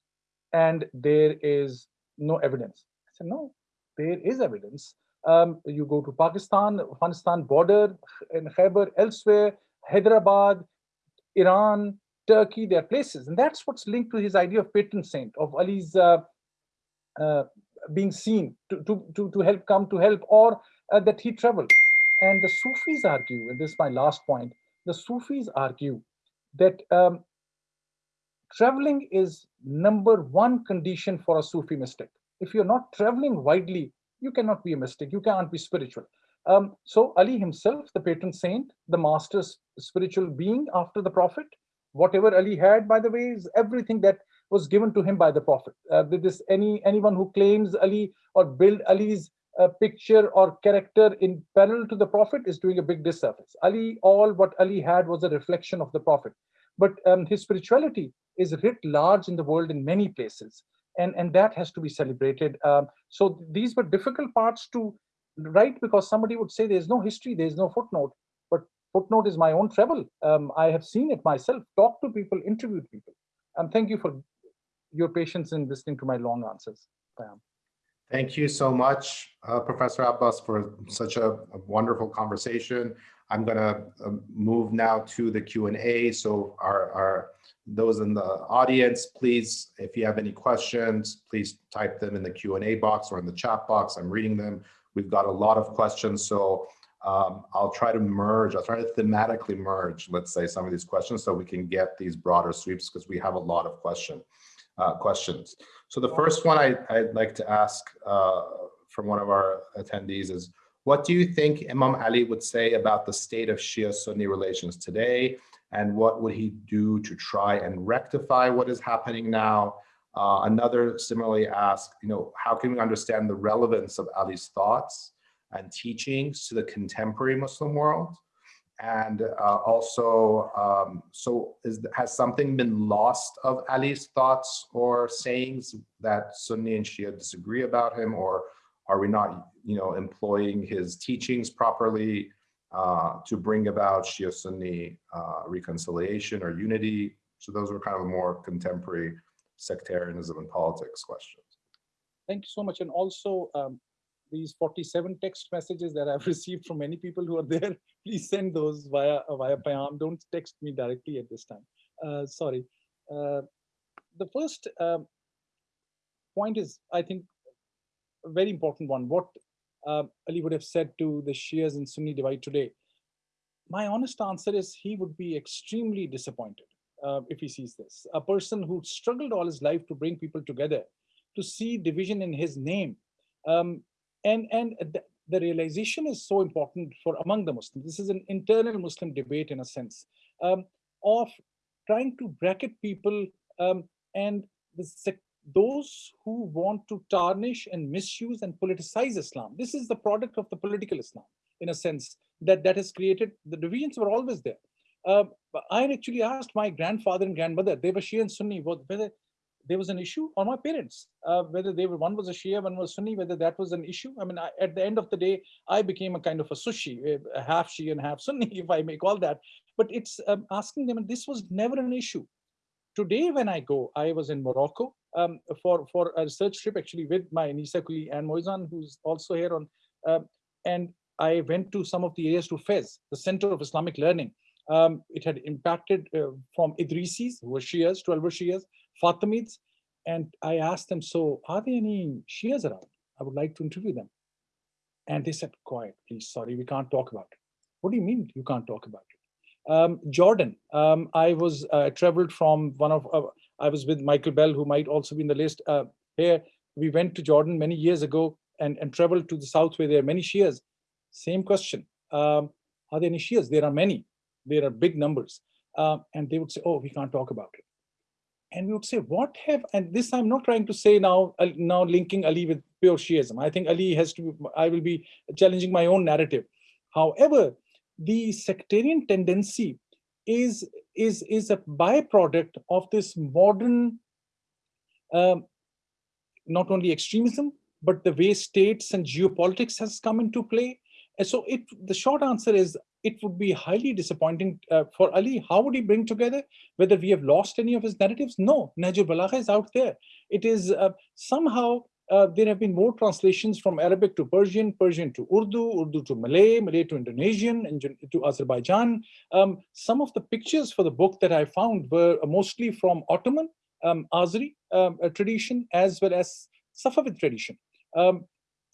and there is no evidence. I said, no, there is evidence. Um, you go to Pakistan, Afghanistan border, in Khyber, elsewhere, Hyderabad, Iran, Turkey, there are places. And that's what's linked to his idea of patron saint, of Ali's uh, uh, being seen to, to, to, to help come to help, or uh, that he traveled. And the Sufis argue, and this is my last point, the Sufis argue that um, traveling is number one condition for a Sufi mystic. If you're not traveling widely, you cannot be a mystic, you can't be spiritual. Um, so Ali himself, the patron saint, the master spiritual being after the Prophet, whatever Ali had, by the way, is everything that was given to him by the Prophet. Uh, this any anyone who claims Ali or build Ali's uh, picture or character in parallel to the Prophet is doing a big disservice. Ali, all what Ali had was a reflection of the Prophet. But um, his spirituality is writ large in the world in many places. And, and that has to be celebrated. Um, so these were difficult parts to write because somebody would say there's no history, there's no footnote. But footnote is my own travel. Um, I have seen it myself, talked to people, interviewed people. And thank you for your patience in listening to my long answers. Thank you so much, uh, Professor Abbas, for such a, a wonderful conversation. I'm going to uh, move now to the Q&A. So our, our those in the audience, please, if you have any questions, please type them in the Q&A box or in the chat box. I'm reading them. We've got a lot of questions, so um, I'll try to merge, I'll try to thematically merge, let's say, some of these questions so we can get these broader sweeps because we have a lot of question, uh, questions. So the first one I, would like to ask uh, from one of our attendees is, what do you think Imam Ali would say about the state of Shia-Sunni relations today? And what would he do to try and rectify what is happening now? Uh, another similarly asked, you know, how can we understand the relevance of Ali's thoughts and teachings to the contemporary Muslim world? And uh, also, um, so is, has something been lost of Ali's thoughts or sayings that Sunni and Shia disagree about him, or are we not, you know, employing his teachings properly uh, to bring about Shia-Sunni uh, reconciliation or unity? So those were kind of more contemporary sectarianism and politics questions. Thank you so much. And also, um, these 47 text messages that I've *laughs* received from many people who are there, *laughs* please send those via via Payam. Don't text me directly at this time. Uh, sorry. Uh, the first uh, point is, I think, a very important one. What uh, Ali would have said to the Shias and Sunni divide today. My honest answer is he would be extremely disappointed uh, if he sees this. A person who struggled all his life to bring people together, to see division in his name, um, and and th the realization is so important for among the Muslims. This is an internal Muslim debate in a sense um, of trying to bracket people um, and those who want to tarnish and misuse and politicize Islam. This is the product of the political Islam in a sense that that has created the divisions were always there. Uh, I actually asked my grandfather and grandmother, they were Shia and Sunni, whether there was an issue or my parents, uh, whether they were, one was a Shia, one was Sunni, whether that was an issue. I mean, I, at the end of the day, I became a kind of a sushi, a half Shia and half Sunni, *laughs* if I may call that. But it's um, asking them, and this was never an issue. Today, when I go, I was in Morocco um, for, for a research trip, actually with my NESA Kuli and Moizan, who's also here on, uh, and I went to some of the areas to Fez, the Center of Islamic Learning. Um, it had impacted uh, from Idrisis, who were Shias, 12 were Shias, Fatimids. And I asked them, so are there any Shias around? I would like to interview them. And they said, quiet, please, sorry, we can't talk about it. What do you mean you can't talk about it? Um, Jordan, um, I was uh, traveled from one of, uh, I was with Michael Bell, who might also be in the list uh, here. We went to Jordan many years ago and, and traveled to the south where there are many Shias. Same question. Um, are there any Shias? There are many. There are big numbers. Uh, and they would say, oh, we can't talk about it and we would say, what have, and this I'm not trying to say now, uh, now linking Ali with pure Shiism. I think Ali has to, I will be challenging my own narrative. However, the sectarian tendency is, is, is a byproduct of this modern, um, not only extremism, but the way states and geopolitics has come into play. And so it, the short answer is it would be highly disappointing uh, for Ali. How would he bring together? Whether we have lost any of his narratives? No, Nahjul Balagha is out there. It is uh, somehow uh, there have been more translations from Arabic to Persian, Persian to Urdu, Urdu to Malay, Malay to Indonesian, and to Azerbaijan. Um, some of the pictures for the book that I found were mostly from Ottoman, um, Azeri um, tradition, as well as Safavid tradition. Um,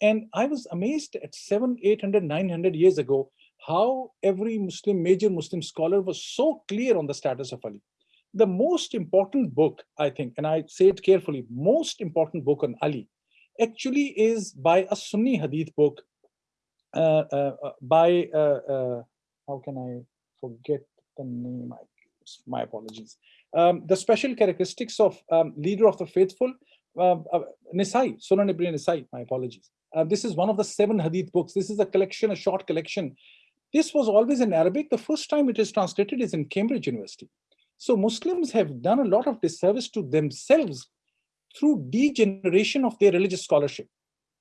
and I was amazed at seven, 800, 900 years ago, how every Muslim, major Muslim scholar was so clear on the status of Ali. The most important book, I think, and I say it carefully, most important book on Ali actually is by a Sunni Hadith book uh, uh, uh, by, uh, uh, how can I forget the name? I, my apologies. Um, the special characteristics of um, leader of the faithful, uh, uh, Nisai, Sunan Ibn Nisai, my apologies. Uh, this is one of the seven hadith books. This is a collection, a short collection. This was always in Arabic. The first time it is translated is in Cambridge University. So Muslims have done a lot of disservice to themselves through degeneration of their religious scholarship.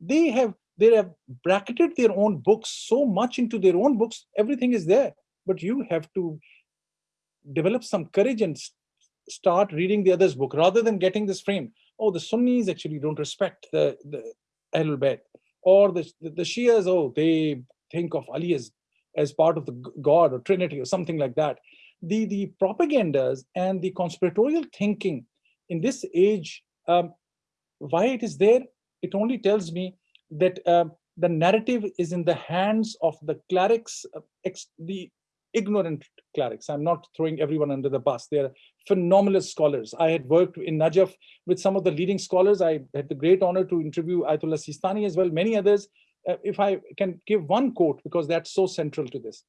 They have they have bracketed their own books so much into their own books, everything is there. But you have to develop some courage and start reading the other's book rather than getting this frame. Oh, the Sunnis actually don't respect the, the Ahlul Bayt. Or the, the, the Shias, oh, they think of Ali as, as part of the God or Trinity or something like that. The, the propagandas and the conspiratorial thinking in this age, um, why it is there, it only tells me that uh, the narrative is in the hands of the clerics, uh, the ignorant clerics. I'm not throwing everyone under the bus. They're phenomenal scholars. I had worked in Najaf with some of the leading scholars. I had the great honor to interview Ayatollah Sistani as well, many others. Uh, if I can give one quote, because that's so central to this.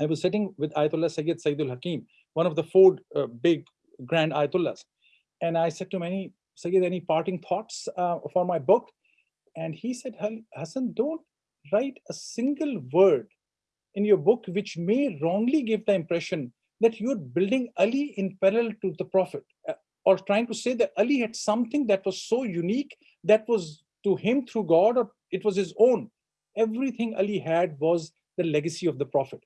I was sitting with Ayatollah Sayyid Saeedul Hakim, one of the four uh, big grand Ayatollahs. And I said to many, Sayyid, any parting thoughts uh, for my book? And he said, Hassan, don't write a single word in your book which may wrongly give the impression that you're building Ali in parallel to the Prophet uh, or trying to say that Ali had something that was so unique that was to him through God or it was his own. Everything Ali had was the legacy of the Prophet.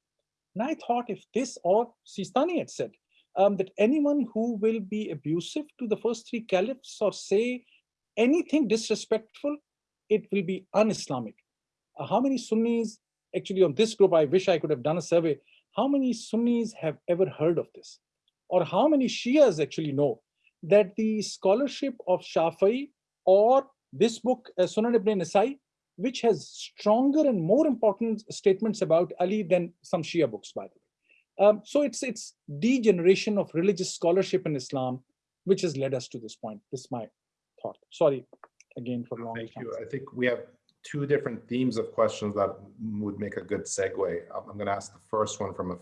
And I thought if this or Sistani had said um, that anyone who will be abusive to the first three caliphs or say anything disrespectful it will be un-Islamic. Uh, how many Sunnis, actually on this group, I wish I could have done a survey, how many Sunnis have ever heard of this? Or how many Shias actually know that the scholarship of Shafi'i or this book, uh, Sunan ibn Nasai, which has stronger and more important statements about Ali than some Shia books, by the way. Um, so it's it's degeneration of religious scholarship in Islam, which has led us to this point. This is my thought. Sorry, again for long. Thank you. I think we have two different themes of questions that would make a good segue. Um, I'm going to ask the first one from a,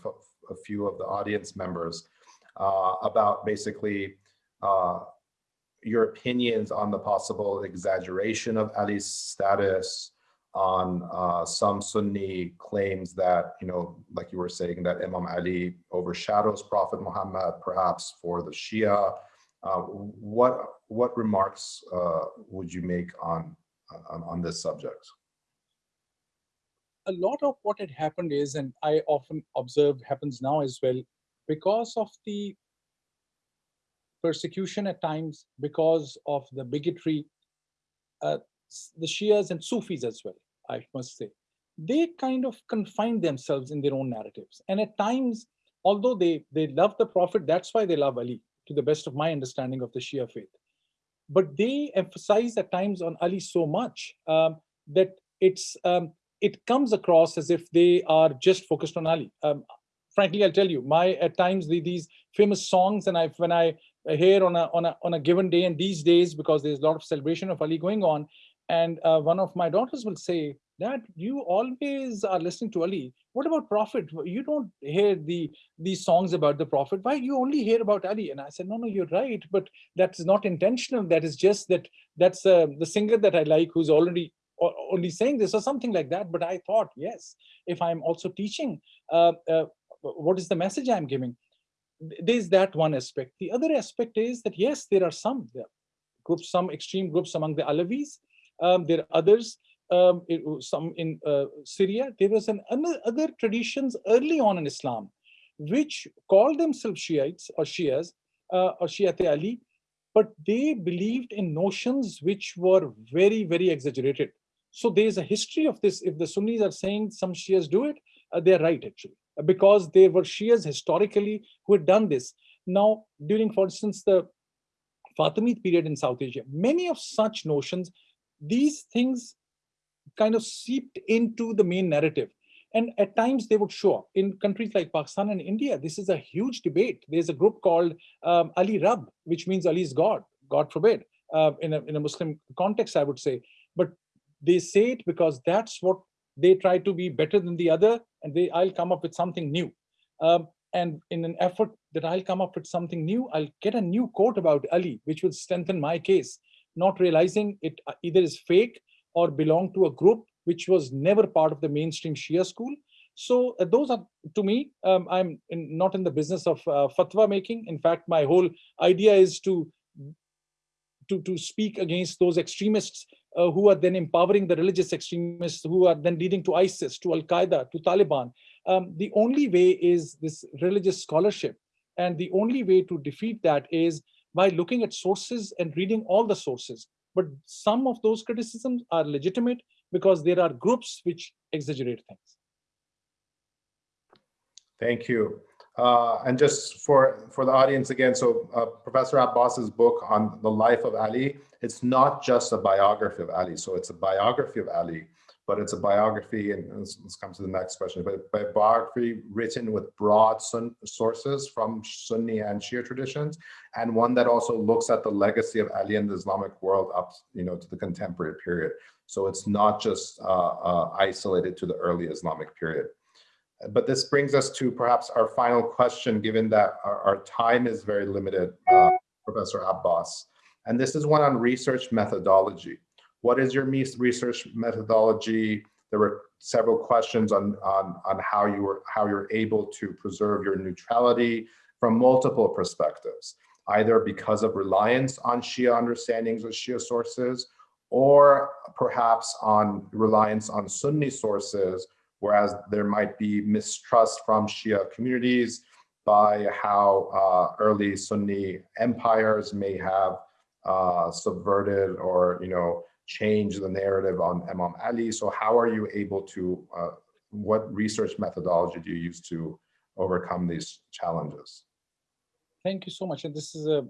a few of the audience members uh, about basically uh, your opinions on the possible exaggeration of Ali's status, on uh, some Sunni claims that, you know, like you were saying, that Imam Ali overshadows Prophet Muhammad, perhaps for the Shia. Uh, what what remarks uh, would you make on, on, on this subject? A lot of what had happened is, and I often observe happens now as well, because of the persecution at times, because of the bigotry, uh, the Shias and Sufis as well, I must say, they kind of confine themselves in their own narratives. And at times, although they, they love the Prophet, that's why they love Ali, to the best of my understanding of the Shia faith but they emphasize at times on Ali so much um, that it's um, it comes across as if they are just focused on Ali. Um, frankly, I'll tell you, my at times the, these famous songs, and I when I hear on a on a on a given day, and these days because there's a lot of celebration of Ali going on, and uh, one of my daughters will say, that you always are listening to Ali. What about Prophet? You don't hear the these songs about the Prophet. Why you only hear about Ali? And I said, no, no, you're right, but that's not intentional. That is just that that's uh, the singer that I like who's already only saying this or something like that. But I thought, yes, if I'm also teaching, uh, uh, what is the message I'm giving? There's that one aspect. The other aspect is that, yes, there are some there groups, some extreme groups among the Alawis. Um, there are others um, it, some in uh, Syria, there was an other traditions early on in Islam, which called themselves Shiites or Shias uh, or Shiat Ali, but they believed in notions which were very, very exaggerated. So there's a history of this. If the Sunnis are saying some Shias do it, uh, they're right actually, because there were Shias historically who had done this. Now, during, for instance, the Fatimid period in South Asia, many of such notions, these things kind of seeped into the main narrative. And at times they would show up. In countries like Pakistan and India, this is a huge debate. There's a group called um, Ali Rab, which means Ali is God, God forbid, uh, in, a, in a Muslim context, I would say. But they say it because that's what they try to be better than the other, and they I'll come up with something new. Um, and in an effort that I'll come up with something new, I'll get a new quote about Ali, which will strengthen my case, not realizing it uh, either is fake or belong to a group which was never part of the mainstream Shia school. So uh, those are, to me, um, I'm in, not in the business of uh, fatwa making. In fact, my whole idea is to to, to speak against those extremists uh, who are then empowering the religious extremists who are then leading to ISIS, to Al-Qaeda, to Taliban. Um, the only way is this religious scholarship. And the only way to defeat that is by looking at sources and reading all the sources. But some of those criticisms are legitimate because there are groups which exaggerate things. Thank you. Uh, and just for, for the audience again, so uh, Professor Abbas's book on the life of Ali, it's not just a biography of Ali. So it's a biography of Ali, but it's a biography, and let's, let's come to the next question, but biography written with broad sun, sources from Sunni and Shia traditions, and one that also looks at the legacy of Ali in the Islamic world up you know, to the contemporary period. So it's not just uh, uh isolated to the early Islamic period. But this brings us to perhaps our final question, given that our, our time is very limited, uh, Professor Abbas. And this is one on research methodology. What is your research methodology? There were several questions on, on, on how, you were, how you're able to preserve your neutrality from multiple perspectives, either because of reliance on Shia understandings or Shia sources, or perhaps on reliance on Sunni sources whereas there might be mistrust from Shia communities by how uh, early Sunni empires may have uh, subverted or, you know, changed the narrative on Imam Ali. So how are you able to, uh, what research methodology do you use to overcome these challenges? Thank you so much. And this is a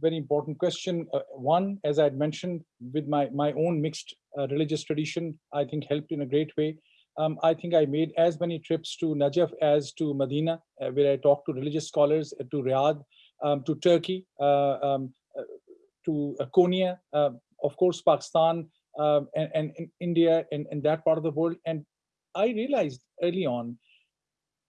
very important question. Uh, one, as I had mentioned, with my, my own mixed uh, religious tradition, I think helped in a great way um, I think I made as many trips to Najaf as to Medina, uh, where I talked to religious scholars, uh, to Riyadh, um, to Turkey, uh, um, uh, to Konya, uh, of course, Pakistan, um, and, and, and, India, and, and that part of the world. And I realized early on,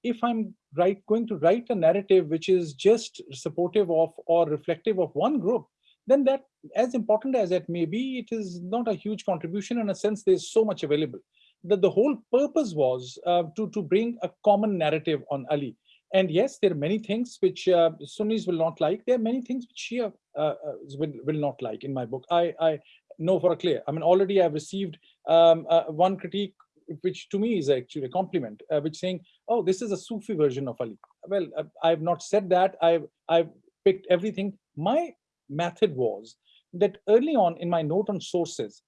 if I'm right, going to write a narrative which is just supportive of or reflective of one group, then that, as important as it may be, it is not a huge contribution. In a sense, there's so much available that the whole purpose was uh, to, to bring a common narrative on Ali. And yes, there are many things which uh, Sunnis will not like. There are many things which Shia uh, uh, will, will not like in my book. I, I know for a clear. I mean, already I've received um, uh, one critique, which to me is actually a compliment, uh, which saying, oh, this is a Sufi version of Ali. Well, I've not said that. I've, I've picked everything. My method was that early on in my note on sources,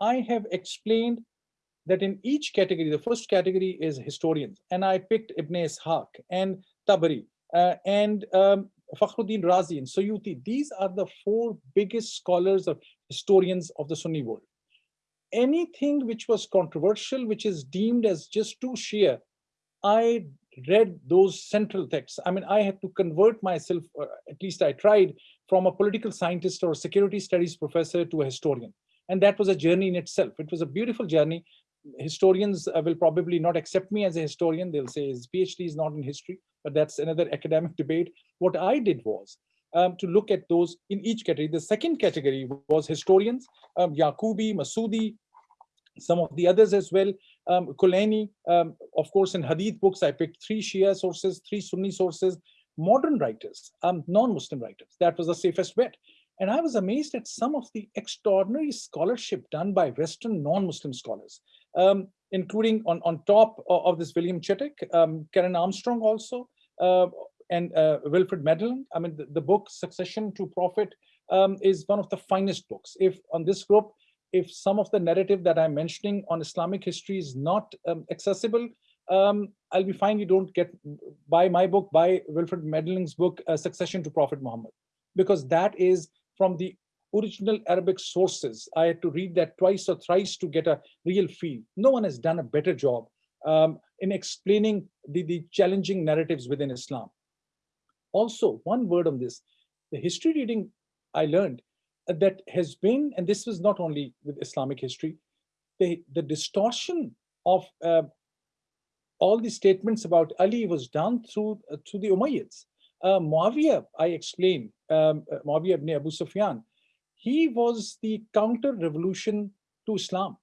I have explained that in each category, the first category is historians, and I picked Ibn Ishaq and Tabari uh, and um, Fakhruddin Razi and Suyuti. These are the four biggest scholars of historians of the Sunni world. Anything which was controversial, which is deemed as just too Shia, I read those central texts. I mean, I had to convert myself, at least I tried, from a political scientist or security studies professor to a historian. And that was a journey in itself. It was a beautiful journey historians uh, will probably not accept me as a historian. They'll say his PhD is not in history, but that's another academic debate. What I did was um, to look at those in each category. The second category was historians, um, Yaqubi, Masudi, some of the others as well. Um, Kulaini, um, of course, in Hadith books, I picked three Shia sources, three Sunni sources, modern writers, um, non-Muslim writers. That was the safest bet. And I was amazed at some of the extraordinary scholarship done by Western non-Muslim scholars um, including on, on top of, of this William Chittick, um, Karen Armstrong also, uh, and uh, Wilferd Madelung. I mean, the, the, book Succession to Prophet um, is one of the finest books. If on this group, if some of the narrative that I'm mentioning on Islamic history is not um, accessible, um, I'll be fine. You don't get buy my book, buy Wilferd Madelung's book, uh, Succession to Prophet Muhammad, because that is from the original Arabic sources. I had to read that twice or thrice to get a real feel. No one has done a better job um, in explaining the, the challenging narratives within Islam. Also, one word on this, the history reading I learned that has been, and this was not only with Islamic history, the, the distortion of uh, all the statements about Ali was done through uh, through the Umayyads. Uh, Muawiyah, I explained, um, uh, Muawiyah ibn Abu Sufyan, he was the counter-revolution to Islam.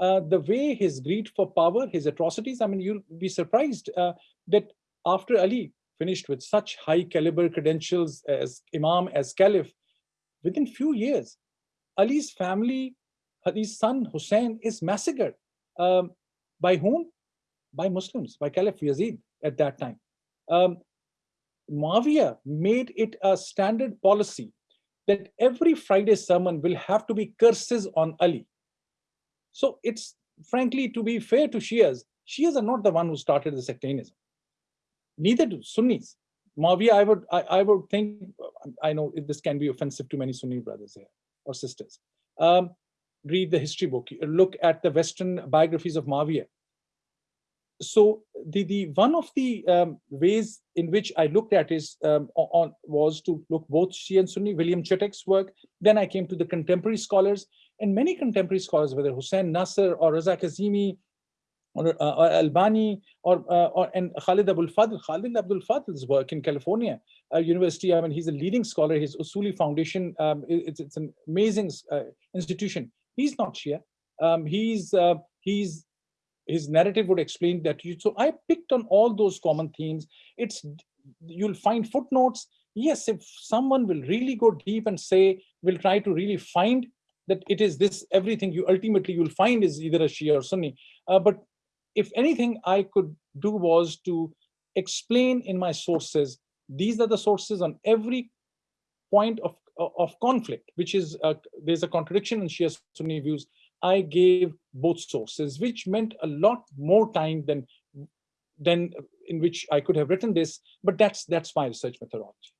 Uh, the way his greed for power, his atrocities, I mean, you'll be surprised uh, that after Ali finished with such high caliber credentials as Imam, as Caliph, within few years, Ali's family, his son Hussein is massacred. Um, by whom? By Muslims, by Caliph Yazid at that time. Um, Muawiyah made it a standard policy that every Friday sermon will have to be curses on Ali. So it's frankly, to be fair to Shias, Shias are not the one who started the sectarianism. Neither do Sunnis. Muawiyah, I would, I, I, would think, I know this can be offensive to many Sunni brothers here or sisters. Um, read the history book, look at the Western biographies of Muawiyah so the the one of the um, ways in which I looked at is um, on was to look both Shia and Sunni, William Chittick's work. Then I came to the contemporary scholars and many contemporary scholars, whether Hussein Nasr or Raza Kazimi or, uh, or Albani or, uh, or and Khalid Abul Fadl, Khalid Abdul Fadl's work in California uh, University. I mean, he's a leading scholar. His Usuli Foundation, um, it's, it's an amazing uh, institution. He's not Shia. Um, he's uh, he's his narrative would explain that you so i picked on all those common themes. It's you'll find footnotes. Yes if someone will really go deep and say will try to really find that it is this everything you ultimately you'll find is either a shia or sunni. Uh, but if anything i could do was to explain in my sources these are the sources on every point of of conflict which is uh, there's a contradiction in shia sunni views I gave both sources, which meant a lot more time than, than in which I could have written this, but that's, that's my research methodology.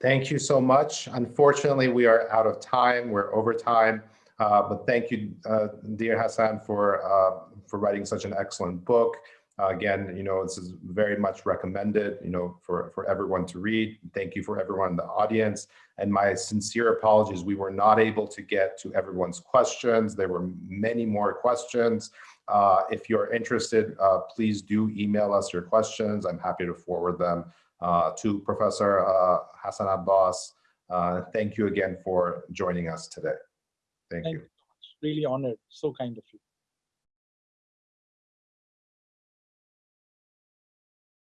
Thank you so much. Unfortunately, we are out of time. We're over time. Uh, but thank you, uh, dear Hassan, for uh, for writing such an excellent book. Uh, again, you know, this is very much recommended, you know, for, for everyone to read. Thank you for everyone in the audience. And my sincere apologies, we were not able to get to everyone's questions. There were many more questions. Uh, if you're interested, uh, please do email us your questions. I'm happy to forward them uh, to Professor uh, Hassan Abbas. Uh, thank you again for joining us today. Thank, thank you. you. Really honored. So kind of you.